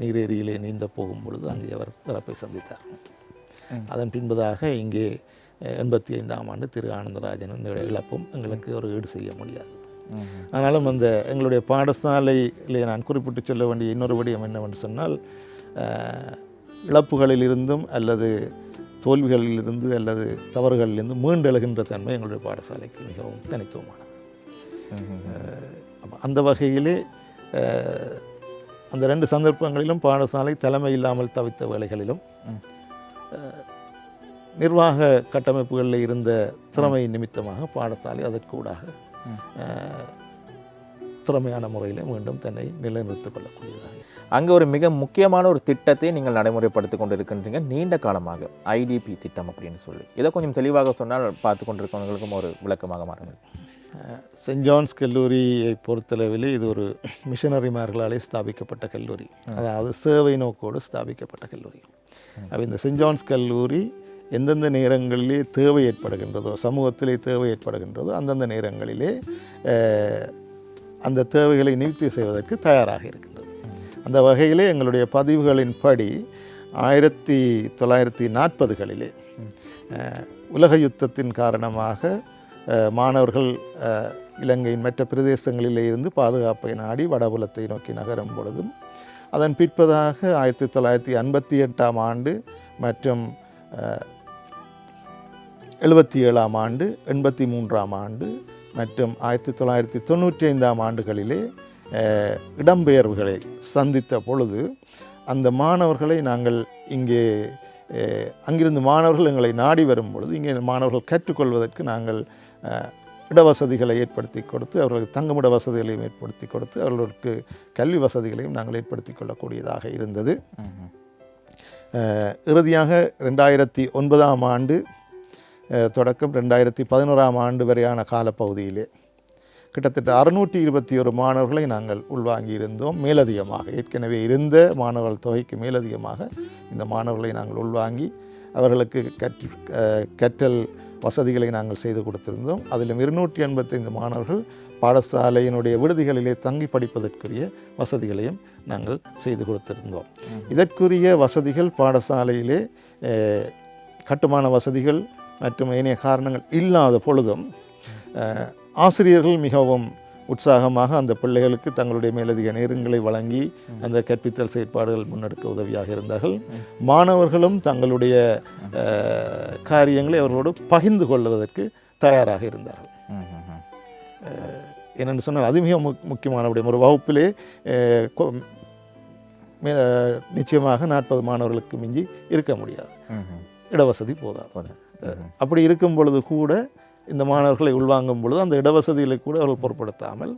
நீரேரியிலே நீந்த போகும் பொழுது அங்கே அவர் இறப்பை சந்தித்தார். அதன் பின்பதாக இங்கே எண்பத்தி ஐந்தாம் ஆண்டு திரு ஆனந்தராஜனின் இழப்பும் எங்களுக்கு ஒரு ஈடு செய்ய முடியாது. ஆனாலும் அந்த எங்களுடைய பாடசாலையிலே நான் குறிப்பிட்டு சொல்ல வேண்டிய இன்னொரு விடயம் என்னவென்று சொன்னால் இழப்புகளிலிருந்தும் அல்லது தோல்விகளிலிருந்து அல்லது தவறுகளிலிருந்து மீண்டெழுகின்ற தன்மை எங்களுடைய பாடசாலைக்கு மிகவும் தனித்துவமானது. அந்த வகையிலே அந்த ரெண்டு சந்தர்ப்பங்களிலும் பாடசாலை தலைமை இல்லாமல் தவித்த வேளைகளிலும் அஹ், நிர்வாக கட்டமைப்புகளில் இருந்த திறமை நிமித்தமாக பாடசாலை அதற்கூடாக திறமையான முறையில் மீண்டும் தன்னை நிலைநிறுத்திக் கொள்ளக்கூடியதாக அங்கே ஒரு மிக முக்கியமான ஒரு திட்டத்தை நீங்கள் நடைமுறைப்படுத்தி கொண்டிருக்கின்றீங்க. நீண்ட காலமாக ஐடிபி திட்டம் அப்படின்னு சொல்லி. இதை கொஞ்சம் தெளிவாக சொன்னால் பார்த்து கொண்டிருக்கவங்களுக்கும் ஒரு விளக்கமாக மாறுங்கள் சென்ட் ஜான்ஸ் கல்லூரியை பொறுத்தளவில் இது ஒரு மிஷனரிமார்களாலே ஸ்தாபிக்கப்பட்ட கல்லூரி. அதாவது சேவை நோக்கோடு ஸ்தாபிக்கப்பட்ட கல்லூரி. அப்ப இந்த சென்ட் ஜான்ஸ் கல்லூரி எந்தெந்த நேரங்களிலே தேவை ஏற்படுகின்றதோ சமூகத்திலே தேவை ஏற்படுகின்றதோ அந்தந்த நேரங்களிலே அந்த தேவைகளை நிவர்த்தி செய்வதற்கு தயாராக இருக்கின்றது. அந்த வகையிலே எங்களுடைய பதிவுகளின் படி ஆயிரத்தி தொள்ளாயிரத்தி நாற்பதுகளிலே உலக யுத்தத்தின் காரணமாக மாணவர்கள் இலங்கையின் மற்ற பிரதேசங்களிலே இருந்து பாதுகாப்பை நாடி வடபுலத்தை நோக்கி நகரும் பொழுதும் அதன் பிற்பதாக ஆயிரத்தி தொள்ளாயிரத்தி ஐம்பத்தி எட்டாம் ஆண்டு மற்றும் எழுபத்தி ஏழாம் ஆண்டு எண்பத்தி மூன்றாம் ஆண்டு மற்றும் ஆயிரத்தி தொள்ளாயிரத்தி தொண்ணூற்றி ஐந்தாம் ஆண்டுகளிலே இடம்பெயர்வுகளை சந்தித்த பொழுது அந்த மாணவர்களை நாங்கள் இங்கே அங்கிருந்து மாணவர்கள் எங்களை நாடி வரும் பொழுது இங்கே மாணவர்கள் கற்றுக்கொள்வதற்கு நாங்கள் இடவசதிகளை ஏற்படுத்தி கொடுத்து அவர்களுக்கு தங்குமிட வசதிகளையும் ஏற்படுத்தி கொடுத்து அவர்களுக்கு கல்வி வசதிகளையும் நாங்கள் ஏற்படுத்தி கொள்ளக்கூடியதாக இருந்தது. இறுதியாக ரெண்டாயிரத்தி ஒன்பதாம் ஆண்டு தொடக்கம் ரெண்டாயிரத்தி பதினோராம் ஆண்டு வரையான காலப்பகுதியிலே கிட்டத்தட்ட அறுநூற்றி இருபத்தி ஒரு மாணவர்களை நாங்கள் உள்வாங்கி இருந்தோம் மேலதிகமாக ஏற்கனவே இருந்த மாணவர்கள் தொகைக்கு மேலதிகமாக இந்த மாணவர்களை நாங்கள் உள்வாங்கி அவர்களுக்கு கற்று கற்றல் வசதிகளை நாங்கள் செய்து கொடுத்திருந்தோம் அதிலும் இருநூற்றி எண்பத்தைந்து மாணவர்கள் பாடசாலையினுடைய விடுதிகளிலே தங்கி படிப்பதற்குரிய வசதிகளையும் நாங்கள் செய்து கொடுத்திருந்தோம் இதற்குரிய வசதிகள் பாடசாலையிலே கட்டுமான வசதிகள் மற்றும் ஏனைய காரணங்கள் இல்லாத பொழுதும் ஆசிரியர்கள் மிகவும் உற்சாகமாக அந்த பிள்ளைகளுக்கு தங்களுடைய மேலதிக நேரங்களை வழங்கி அந்த கற்பித்தல் செயற்பாடுகள் முன்னெடுக்க உதவியாக இருந்தார்கள். மாணவர்களும் தங்களுடைய காரியங்களை அவர்களோடு பகிர்ந்து கொள்வதற்கு தயாராக இருந்தார்கள். என்னென்னு சொன்னால் அது மிக முக் முக்கியமான விடயம். ஒரு வகுப்பிலே நிச்சயமாக நாற்பது மாணவர்களுக்கு மிஞ்சி இருக்க முடியாது. இடவசதி போதாது. அப்படி இருக்கும் பொழுது கூட இந்த மாணவர்களை உள்வாங்கும் பொழுது அந்த இடவசதிகளை கூட அவர்கள் பொருட்படுத்தாமல்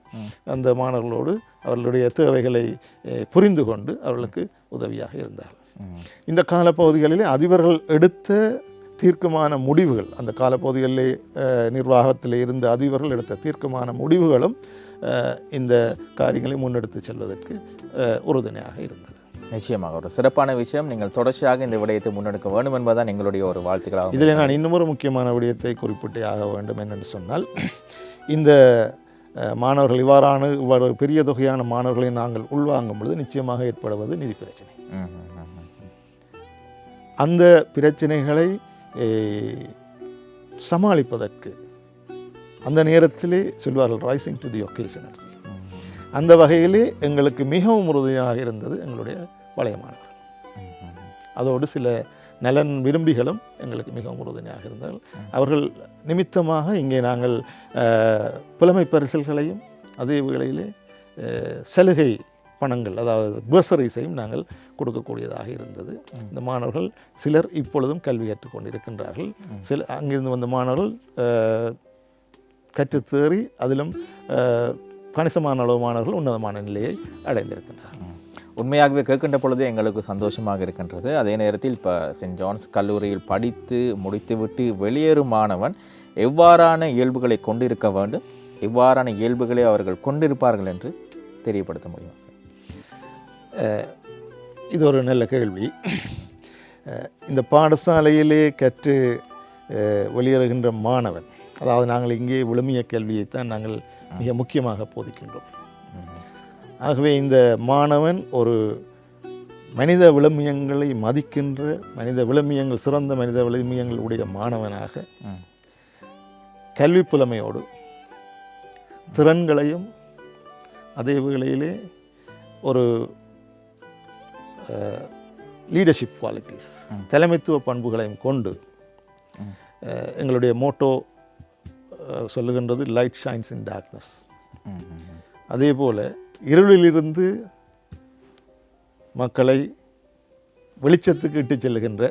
அந்த மாணவர்களோடு அவர்களுடைய தேவைகளை புரிந்து கொண்டு அவர்களுக்கு உதவியாக இருந்தார்கள். இந்த காலப்பகுதிகளில் அதிபர்கள் எடுத்த தீர்க்கமான முடிவுகள் அந்த காலப்பகுதிகளிலே நிர்வாகத்தில் இருந்த அதிபர்கள் எடுத்த தீர்க்கமான முடிவுகளும் இந்த காரியங்களை முன்னெடுத்து செல்வதற்கு உறுதுணையாக இருந்தது நிச்சயமாக ஒரு சிறப்பான விஷயம். நீங்கள் தொடர்ச்சியாக இந்த விடயத்தை முன்னெடுக்க வேண்டும் என்பதுதான் எங்களுடைய ஒரு வாழ்த்துக்களாகும் இதில் நான் இன்னும் ஒரு முக்கியமான விடயத்தை குறிப்பிட்டே ஆக வேண்டும் என்னென்னு சொன்னால் இந்த மாணவர்கள் இவ்வாறான இவ்வாறு பெரிய தொகையான மாணவர்களை நாங்கள் உள்வாங்கும் பொழுது நிச்சயமாக ஏற்படுவது நிதி பிரச்சனை. அந்த பிரச்சனைகளை சமாளிப்பதற்கு அந்த நேரத்திலே சொல்வார்கள் ரைசிங் டு தி ஒகேஷன் அந்த வகையிலே எங்களுக்கு மிகவும் உறுதியாக இருந்தது எங்களுடைய பழைய அதோடு சில நலன் விரும்பிகளும் எங்களுக்கு மிகவும் உறுதுணையாக இருந்தார்கள் அவர்கள் நிமித்தமாக இங்கே நாங்கள் புலமை பரிசல்களையும் அதே வேளையிலே சலுகை பணங்கள் அதாவது பர்சரிஸையும் நாங்கள் கொடுக்கக்கூடியதாக இருந்தது. இந்த மாணவர்கள் சிலர் இப்பொழுதும் கல்வி கற்றுக்கொண்டிருக்கின்றார்கள் சில அங்கிருந்து வந்த மாணவர்கள் கற்றுத்தேறி அதிலும் கணிசமான அளவு மாணவர்கள் உன்னதமான நிலையை அடைந்திருக்கின்றார்கள் உண்மையாகவே கேட்கின்ற பொழுது எங்களுக்கு சந்தோஷமாக இருக்கின்றது. அதே நேரத்தில் இப்போ சென்ட் ஜான்ஸ் கல்லூரியில் படித்து முடித்துவிட்டு வெளியேறும் மாணவன் எவ்வாறான இயல்புகளை கொண்டிருக்க வேண்டும்? எவ்வாறான இயல்புகளை அவர்கள் கொண்டிருப்பார்கள் என்று தெரியப்படுத்த முடியும் இது ஒரு நல்ல கேள்வி. இந்த பாடசாலையிலே கற்று வெளியேறுகின்ற மாணவன் அதாவது நாங்கள் இங்கே விழுமிய கல்வியைத்தான் நாங்கள் மிக முக்கியமாக போதிக்கின்றோம். ஆகவே இந்த மாணவன் ஒரு மனித விழுமியங்களை மதிக்கின்ற மனித விழுமியங்கள் சிறந்த மனித விழுமியங்கள் உடைய மாணவனாக. கல்வி புலமையோடு திறன்களையும் அதே வேளையிலே ஒரு லீடர்ஷிப் குவாலிட்டிஸ் தலைமைத்துவ பண்புகளையும் கொண்டு எங்களுடைய மோட்டோ சொல்லுகின்றது லைட் ஷைன்ஸ் இன் டார்க்னஸ். அதே போல் இருளிலிருந்து மக்களை வெளிச்சத்துக்கு இட்டுச் செல்லுகின்ற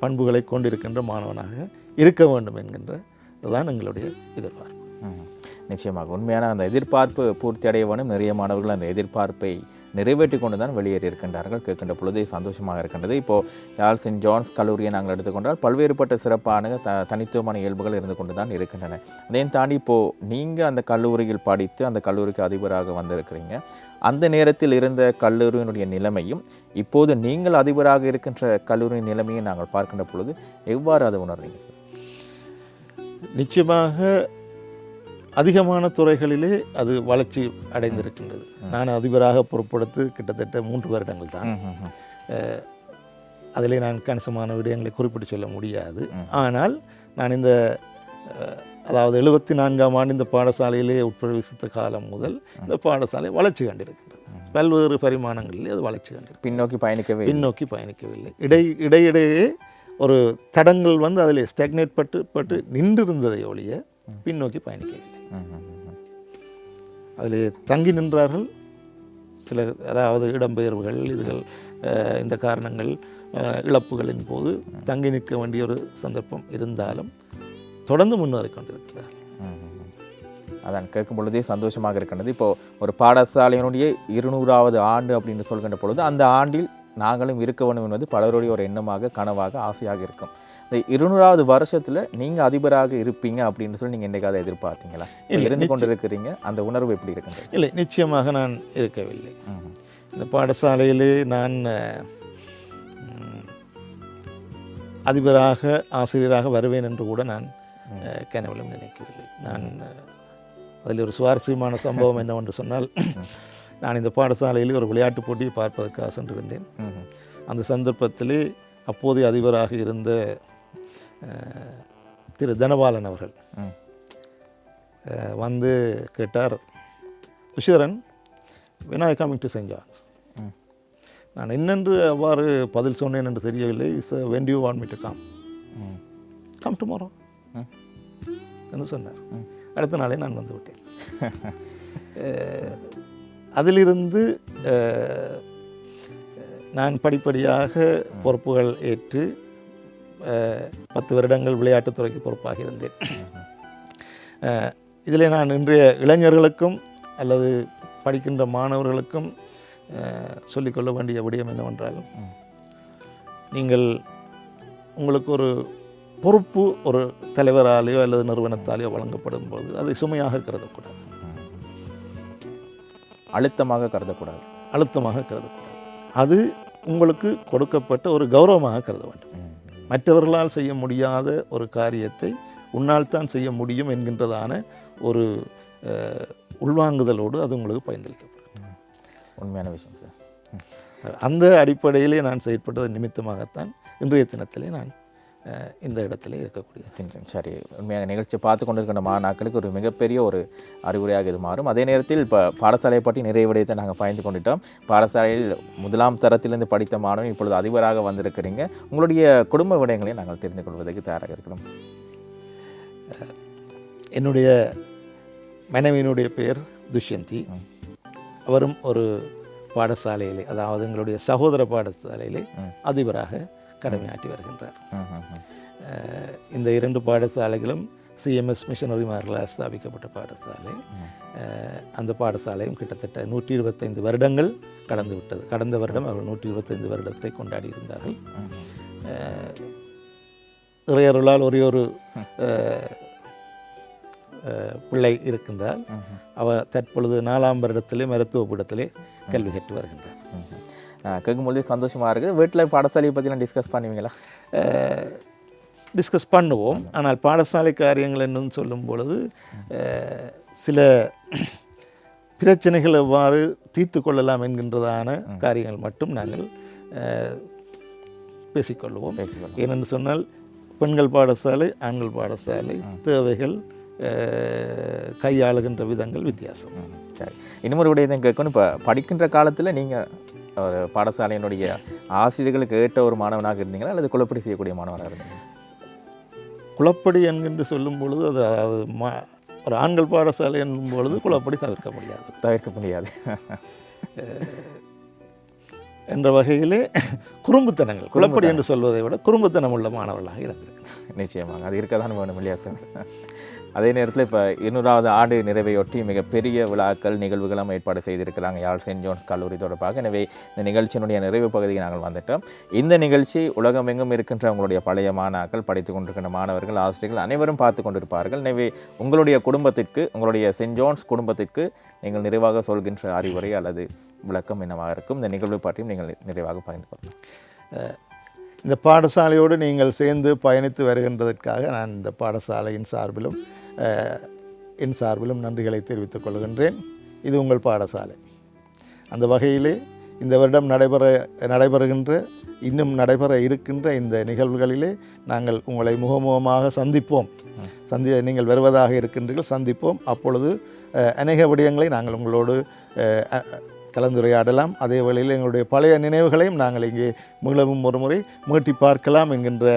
பண்புகளை கொண்டிருக்கின்ற மாணவனாக இருக்க வேண்டும் என்கின்ற இதுதான் எங்களுடைய எதிர்பார்ப்பு. நிச்சயமாக உண்மையான அந்த எதிர்பார்ப்பு பூர்த்தி அடைய வேண்டும் நிறைய மாணவர்கள் அந்த எதிர்பார்ப்பை நிறைவேற்றி கொண்டு தான் வெளியேறி இருக்கின்றார்கள். கேட்கின்ற பொழுதே சந்தோஷமாக இருக்கின்றது. இப்போ யாழ் சென்ட் ஜான்ஸ் கல்லூரியை நாங்கள் எடுத்துக்கொண்டால் பல்வேறுபட்ட சிறப்பான த தனித்துவமான இயல்புகள் இருந்து கொண்டு தான் இருக்கின்றன. அதையும் தாண்டி இப்போது நீங்கள் அந்த கல்லூரியில் படித்து அந்த கல்லூரிக்கு அதிபராக வந்திருக்கிறீங்க. அந்த நேரத்தில் இருந்த கல்லூரியினுடைய நிலைமையும் இப்போது நீங்கள் அதிபராக இருக்கின்ற கல்லூரியின் நிலைமையை நாங்கள் பார்க்கின்ற பொழுது எவ்வாறு அதை உணர்றீங்க சார்? நிச்சயமாக அதிகமான துறைகளிலே அது வளர்ச்சி அடைந்திருக்கின்றது. நான் அதிபராக பொறுப்படுத்து கிட்டத்தட்ட மூன்று வருடங்கள் தான். அதிலே நான் கணிசமான விடயங்களை குறிப்பிட்டு சொல்ல முடியாது. ஆனால் நான் இந்த அதாவது எழுபத்தி நான்காம் ஆண்டு இந்த பாடசாலையிலே உட்பிரவேசித்த காலம் முதல் இந்த பாடசாலை வளர்ச்சி கண்டிருக்கின்றது. பல்வேறு பரிமாணங்களிலே அது வளர்ச்சி கண்டிருக்கிறது பின்னோக்கி பயணிக்கவே பின்னோக்கி பயணிக்கவில்லை. இடை இடையிடையே ஒரு தடங்கள் வந்து அதில் ஸ்டெக்னேட் பட்டு பட்டு நின்றிருந்ததை ஒழிய பின்னோக்கி பயணிக்கவில்லை. அதில் தங்கி நின்றார்கள். சில அதாவது இடம்பெயர்வுகள் இதுகள் இந்த காரணங்கள் இழப்புகளின் போது தங்கி நிற்க வேண்டிய ஒரு சந்தர்ப்பம் இருந்தாலும் தொடர்ந்து முன்னேறி கொண்டிருக்கிறார்கள். அதான் கேட்கும் பொழுதே சந்தோஷமாக இருக்கின்றது. இப்போது ஒரு பாடசாலையினுடைய இருநூறாவது ஆண்டு அப்படின்னு சொல்கின்ற பொழுது அந்த ஆண்டில் நாங்களும் இருக்க வேண்டும் என்பது பலருடைய ஒரு எண்ணமாக கனவாக ஆசையாக இருக்கும். இந்த இருநூறாவது வருஷத்துல நீங்க அதிபராக இருப்பீங்க அப்படின்னு சொல்லி நீங்க என்னைக்காவது எதிர்பார்த்தீங்களா? இருந்து கொண்டு இருக்கிறீங்க அந்த உணர்வு எப்படி இருக்கின்றது? இல்லை நிச்சயமாக நான் இருக்கவில்லை. இந்த பாடசாலையிலே நான் அதிபராக ஆசிரியராக வருவேன் என்று கூட நான் கனவிலும் நினைக்கவில்லை. நான் அதில் ஒரு சுவாரஸ்யமான சம்பவம் [laughs] என்னவென்று சொன்னால் நான் இந்த பாடசாலையில் ஒரு விளையாட்டுப் போட்டியை பார்ப்பதற்காக சென்றிருந்தேன். அந்த சந்தர்ப்பத்திலே அப்போதைய அதிபராக இருந்த திரு தனபாலன் அவர்கள் வந்து கேட்டார் are you coming to St. John's ம். நான் என்னென்று அவ்வாறு பதில் சொன்னேன் என்று தெரியவில்லை want me to come ம். come tomorrow ம். என்று சொன்னார். அடுத்த நாளே நான் வந்து விட்டேன் அதிலிருந்து நான் படிப்படியாக பொறுப்புகள் ஏற்று பத்து வருடங்கள் விளையாட்டுத்துறைக்கு பொறுப்பாக இருந்தேன் இதில் நான் இன்றைய இளைஞர்களுக்கும் அல்லது படிக்கின்ற மாணவர்களுக்கும் சொல்லிக்கொள்ள வேண்டிய விடயம் என்னவென்றால். நீங்கள் உங்களுக்கு ஒரு பொறுப்பு ஒரு தலைவராலேயோ அல்லது நிறுவனத்தாலேயோ வழங்கப்படும் போது அதை சுமையாக கருதக்கூடாது அழுத்தமாக கருதக்கூடாது அழுத்தமாக கருதக்கூடாது அது உங்களுக்கு கொடுக்கப்பட்ட ஒரு கௌரவமாக கருத வேண்டும். மற்றவர்களால் செய்ய முடியாத ஒரு காரியத்தை உன்னால் தான் செய்ய முடியும் என்கின்றதான ஒரு உள்வாங்குதலோடு அது உங்களுக்கு பயன்படுத்தப்படும் உண்மையான விஷயம் சார். அந்த அடிப்படையிலே நான் செயற்பட்டது நிமித்தமாகத்தான் இன்றைய தினத்திலே நான் இந்த இடத்திலே இருக்கக்கூடிய சரி. உண்மையாக நிகழ்ச்சி பார்த்து கொண்டிருக்கிற மாணாக்களுக்கு ஒரு மிகப்பெரிய ஒரு அறிவுரையாக இது மாறும். அதே நேரத்தில் இப்போ பாடசாலையை பற்றி நிறைய விடயத்தை நாங்கள் பயந்து கொண்டுட்டோம். பாடசாலையில் முதலாம் தரத்திலிருந்து படித்த மாணவன் இப்பொழுது அதிபராக வந்திருக்கிறீங்க. உங்களுடைய குடும்ப விடயங்களையும் நாங்கள் தெரிந்து கொள்வதற்கு தயாராக இருக்கிறோம். என்னுடைய மனைவியினுடைய பெயர் துஷ்யந்தி. அவரும் ஒரு பாடசாலையிலே அதாவது எங்களுடைய சகோதர பாடசாலையிலே. அதிபராக கடமையாற்றி வருகின்றார். இந்த இரண்டு பாடசாலைகளும் சிஎம்எஸ் மிஷனரிமார்களால் ஸ்தாபிக்கப்பட்ட பாடசாலை. அந்த பாடசாலையும் கிட்டத்தட்ட நூற்றி இருபத்தைந்து வருடங்கள் கடந்து விட்டது. கடந்த வருடம் அவர்கள் நூற்றி இருபத்தைந்து வருடத்தை கொண்டாடி இருந்தார்கள். இறையருளால் ஒரே ஒரு பிள்ளை இருக்கின்றார். ம், ம். அவ தற்பொழுது நாலாம் வருடத்திலே மருத்துவ பீடத்திலே கல்வி கற்று வருகின்றார். கேட்கும்பொழுது சந்தோஷமாக இருக்குது. வீட்டில் பாடசாலையை பற்றிலாம் டிஸ்கஸ் பண்ணுவீங்களா? டிஸ்கஸ் பண்ணுவோம். ஆனால் பாடசாலை காரியங்கள் என்னன்னு சொல்லும் பொழுது சில பிரச்சனைகள் எவ்வாறு தீர்த்து கொள்ளலாம் என்கின்றதான காரியங்கள் மட்டும் நாங்கள் பேசிக்கொள்வோம். ஏனென்று சொன்னால் பெண்கள் பாடசாலை ஆண்கள் பாடசாலை தேவைகள் கையாளுகின்ற விதங்கள் வித்தியாசம். சரி. இன்னொரு விடயத்தை கேட்கணும். இப்போ படிக்கின்ற காலத்தில் நீங்கள் ஒரு பாடசாலையினுடைய ஆசிரியர்களுக்கு ஏற்ற ஒரு மாணவனாக இருந்தீங்களா? அல்லது குழப்படி செய்யக்கூடிய மாணவனாக இருந்தீங்களா? குளப்படி என்கின்ற சொல்லும் பொழுது அது அது ம ஒரு ஆண்கள் பாடசாலை என்னும் பொழுது குளப்படி தவிர்க்க முடியாது. தவிர்க்க முடியாது. [laughs] என்ற வகையிலே குறும்புத்தனங்கள் குளப்படி என்று சொல்வதை விட குறும்புத்தனம் உள்ள மாணவர்களாக இருந்திருக்கு நிச்சயமாக. அது இருக்க தான் வேணும் இல்லையா சார்? அதே நேரத்தில் இப்போ இருநூறாவது ஆண்டு நிறைவையொட்டி மிகப்பெரிய விழாக்கள் நிகழ்வுகளும் ஏற்பாடு செய்திருக்கிறாங்க. யாழ் சென்ட் ஜோன்ஸ் கல்லூரி தொடர்பாக. எனவே இந்த நிகழ்ச்சியினுடைய நிறைவு பகுதிக்கு நாங்கள் வந்துட்டோம். இந்த நிகழ்ச்சி உலகமெங்கும் இருக்கின்ற உங்களுடைய பழைய மாணாக்கள் படித்து கொண்டிருக்கின்ற மாணவர்கள் ஆசிரியர்கள் அனைவரும் பார்த்து கொண்டிருப்பார்கள். எனவே உங்களுடைய குடும்பத்திற்கு உங்களுடைய சென்ட் ஜோன்ஸ் குடும்பத்திற்கு நீங்கள் நிறைவாக சொல்கின்ற அறிவுரை அல்லது விளக்கம் என்னவாக இருக்கும்? இந்த நிகழ்வு பற்றியும் நீங்கள் நிறைவாக பகிர்ந்து கொள்ளலாம் இந்த பாடசாலையோடு நீங்கள் சேர்ந்து பயணித்து வருகின்றதற்காக நான் இந்த பாடசாலையின் சார்பிலும் என் சார்பிலும் நன்றிகளை தெரிவித்துக் கொள்கின்றேன். இது உங்கள் பாடசாலை. அந்த வகையிலே இந்த வருடம் நடைபெற நடைபெறுகின்ற இன்னும் நடைபெற இருக்கின்ற இந்த நிகழ்வுகளிலே நாங்கள் உங்களை முகமுகமாக சந்திப்போம். சந்தி நீங்கள் வருவதாக இருக்கின்றீர்கள் சந்திப்போம். அப்பொழுது அநேக விடயங்களை நாங்கள் உங்களோடு கலந்துரையாடலாம். அதே வேளையில் எங்களுடைய பழைய நினைவுகளையும் நாங்கள் இங்கே மீளவும் ஒரு முறை மீட்டி பார்க்கலாம் என்கின்ற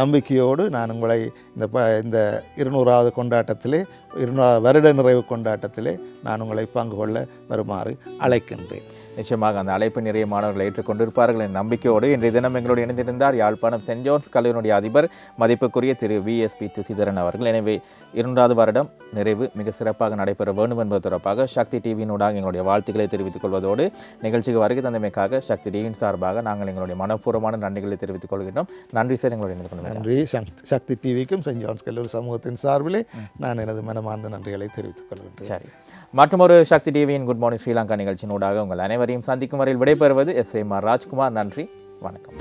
நம்பிக்கையோடு நான் உங்களை இந்த ப இந்த இருநூறாவது கொண்டாட்டத்திலே இருநூறாவது வருட நிறைவு கொண்டாட்டத்திலே நான் உங்களை பங்கு கொள்ள வருமாறு அழைக்கின்றேன். நிச்சயமாக அந்த அழைப்பு நிறைய மாணவர்கள் ஏற்றுக்கொண்டிருப்பார்கள் என்ற நம்பிக்கையோடு இன்றைய தினம் எங்களோடு இணைந்திருந்தார் யாழ்ப்பாணம் சென்ட் ஜோன்ஸ் கல்லூரியினுடைய அதிபர் மதிப்புக்குரிய திரு விஎஸ்பி துசிதரன் அவர்கள். எனவே இரண்டாவது வருடம் நிறைவு மிக சிறப்பாக நடைபெற வேண்டும் என்பது தொடர்பாக சக்தி டிவியினூடாக எங்களுடைய வாழ்த்துக்களை தெரிவித்துக் கொள்வதோடு நிகழ்ச்சிக்கு வருகை தந்தமைக்காக சக்தி டிவியின் சார்பாக நாங்கள் எங்களுடைய மனப்பூர்வமான நன்றிகளை தெரிவித்துக் கொள்கின்றோம். நன்றி சார் எங்களோட இணைந்து கொள்கிறேன் நன்றி. சக்தி சக்தி டிவிக்கும் சென்ட் ஜான்ஸ் கல்லூரி சமூகத்தின் சார்பிலே நான் எனது மனமார்ந்த நன்றிகளை தெரிவித்துக் கொள்கின்றேன். சரி. மற்றொரு சக்தி டிவியின் குட் மார்னிங் ஸ்ரீலங்கா நிகழ்ச்சியினூடாக உங்கள் அனைவரையும் சந்திக்கும் வரையில் விடைபெறுவது எஸ் எம் ஆர் ராஜ்குமார். நன்றி வணக்கம்.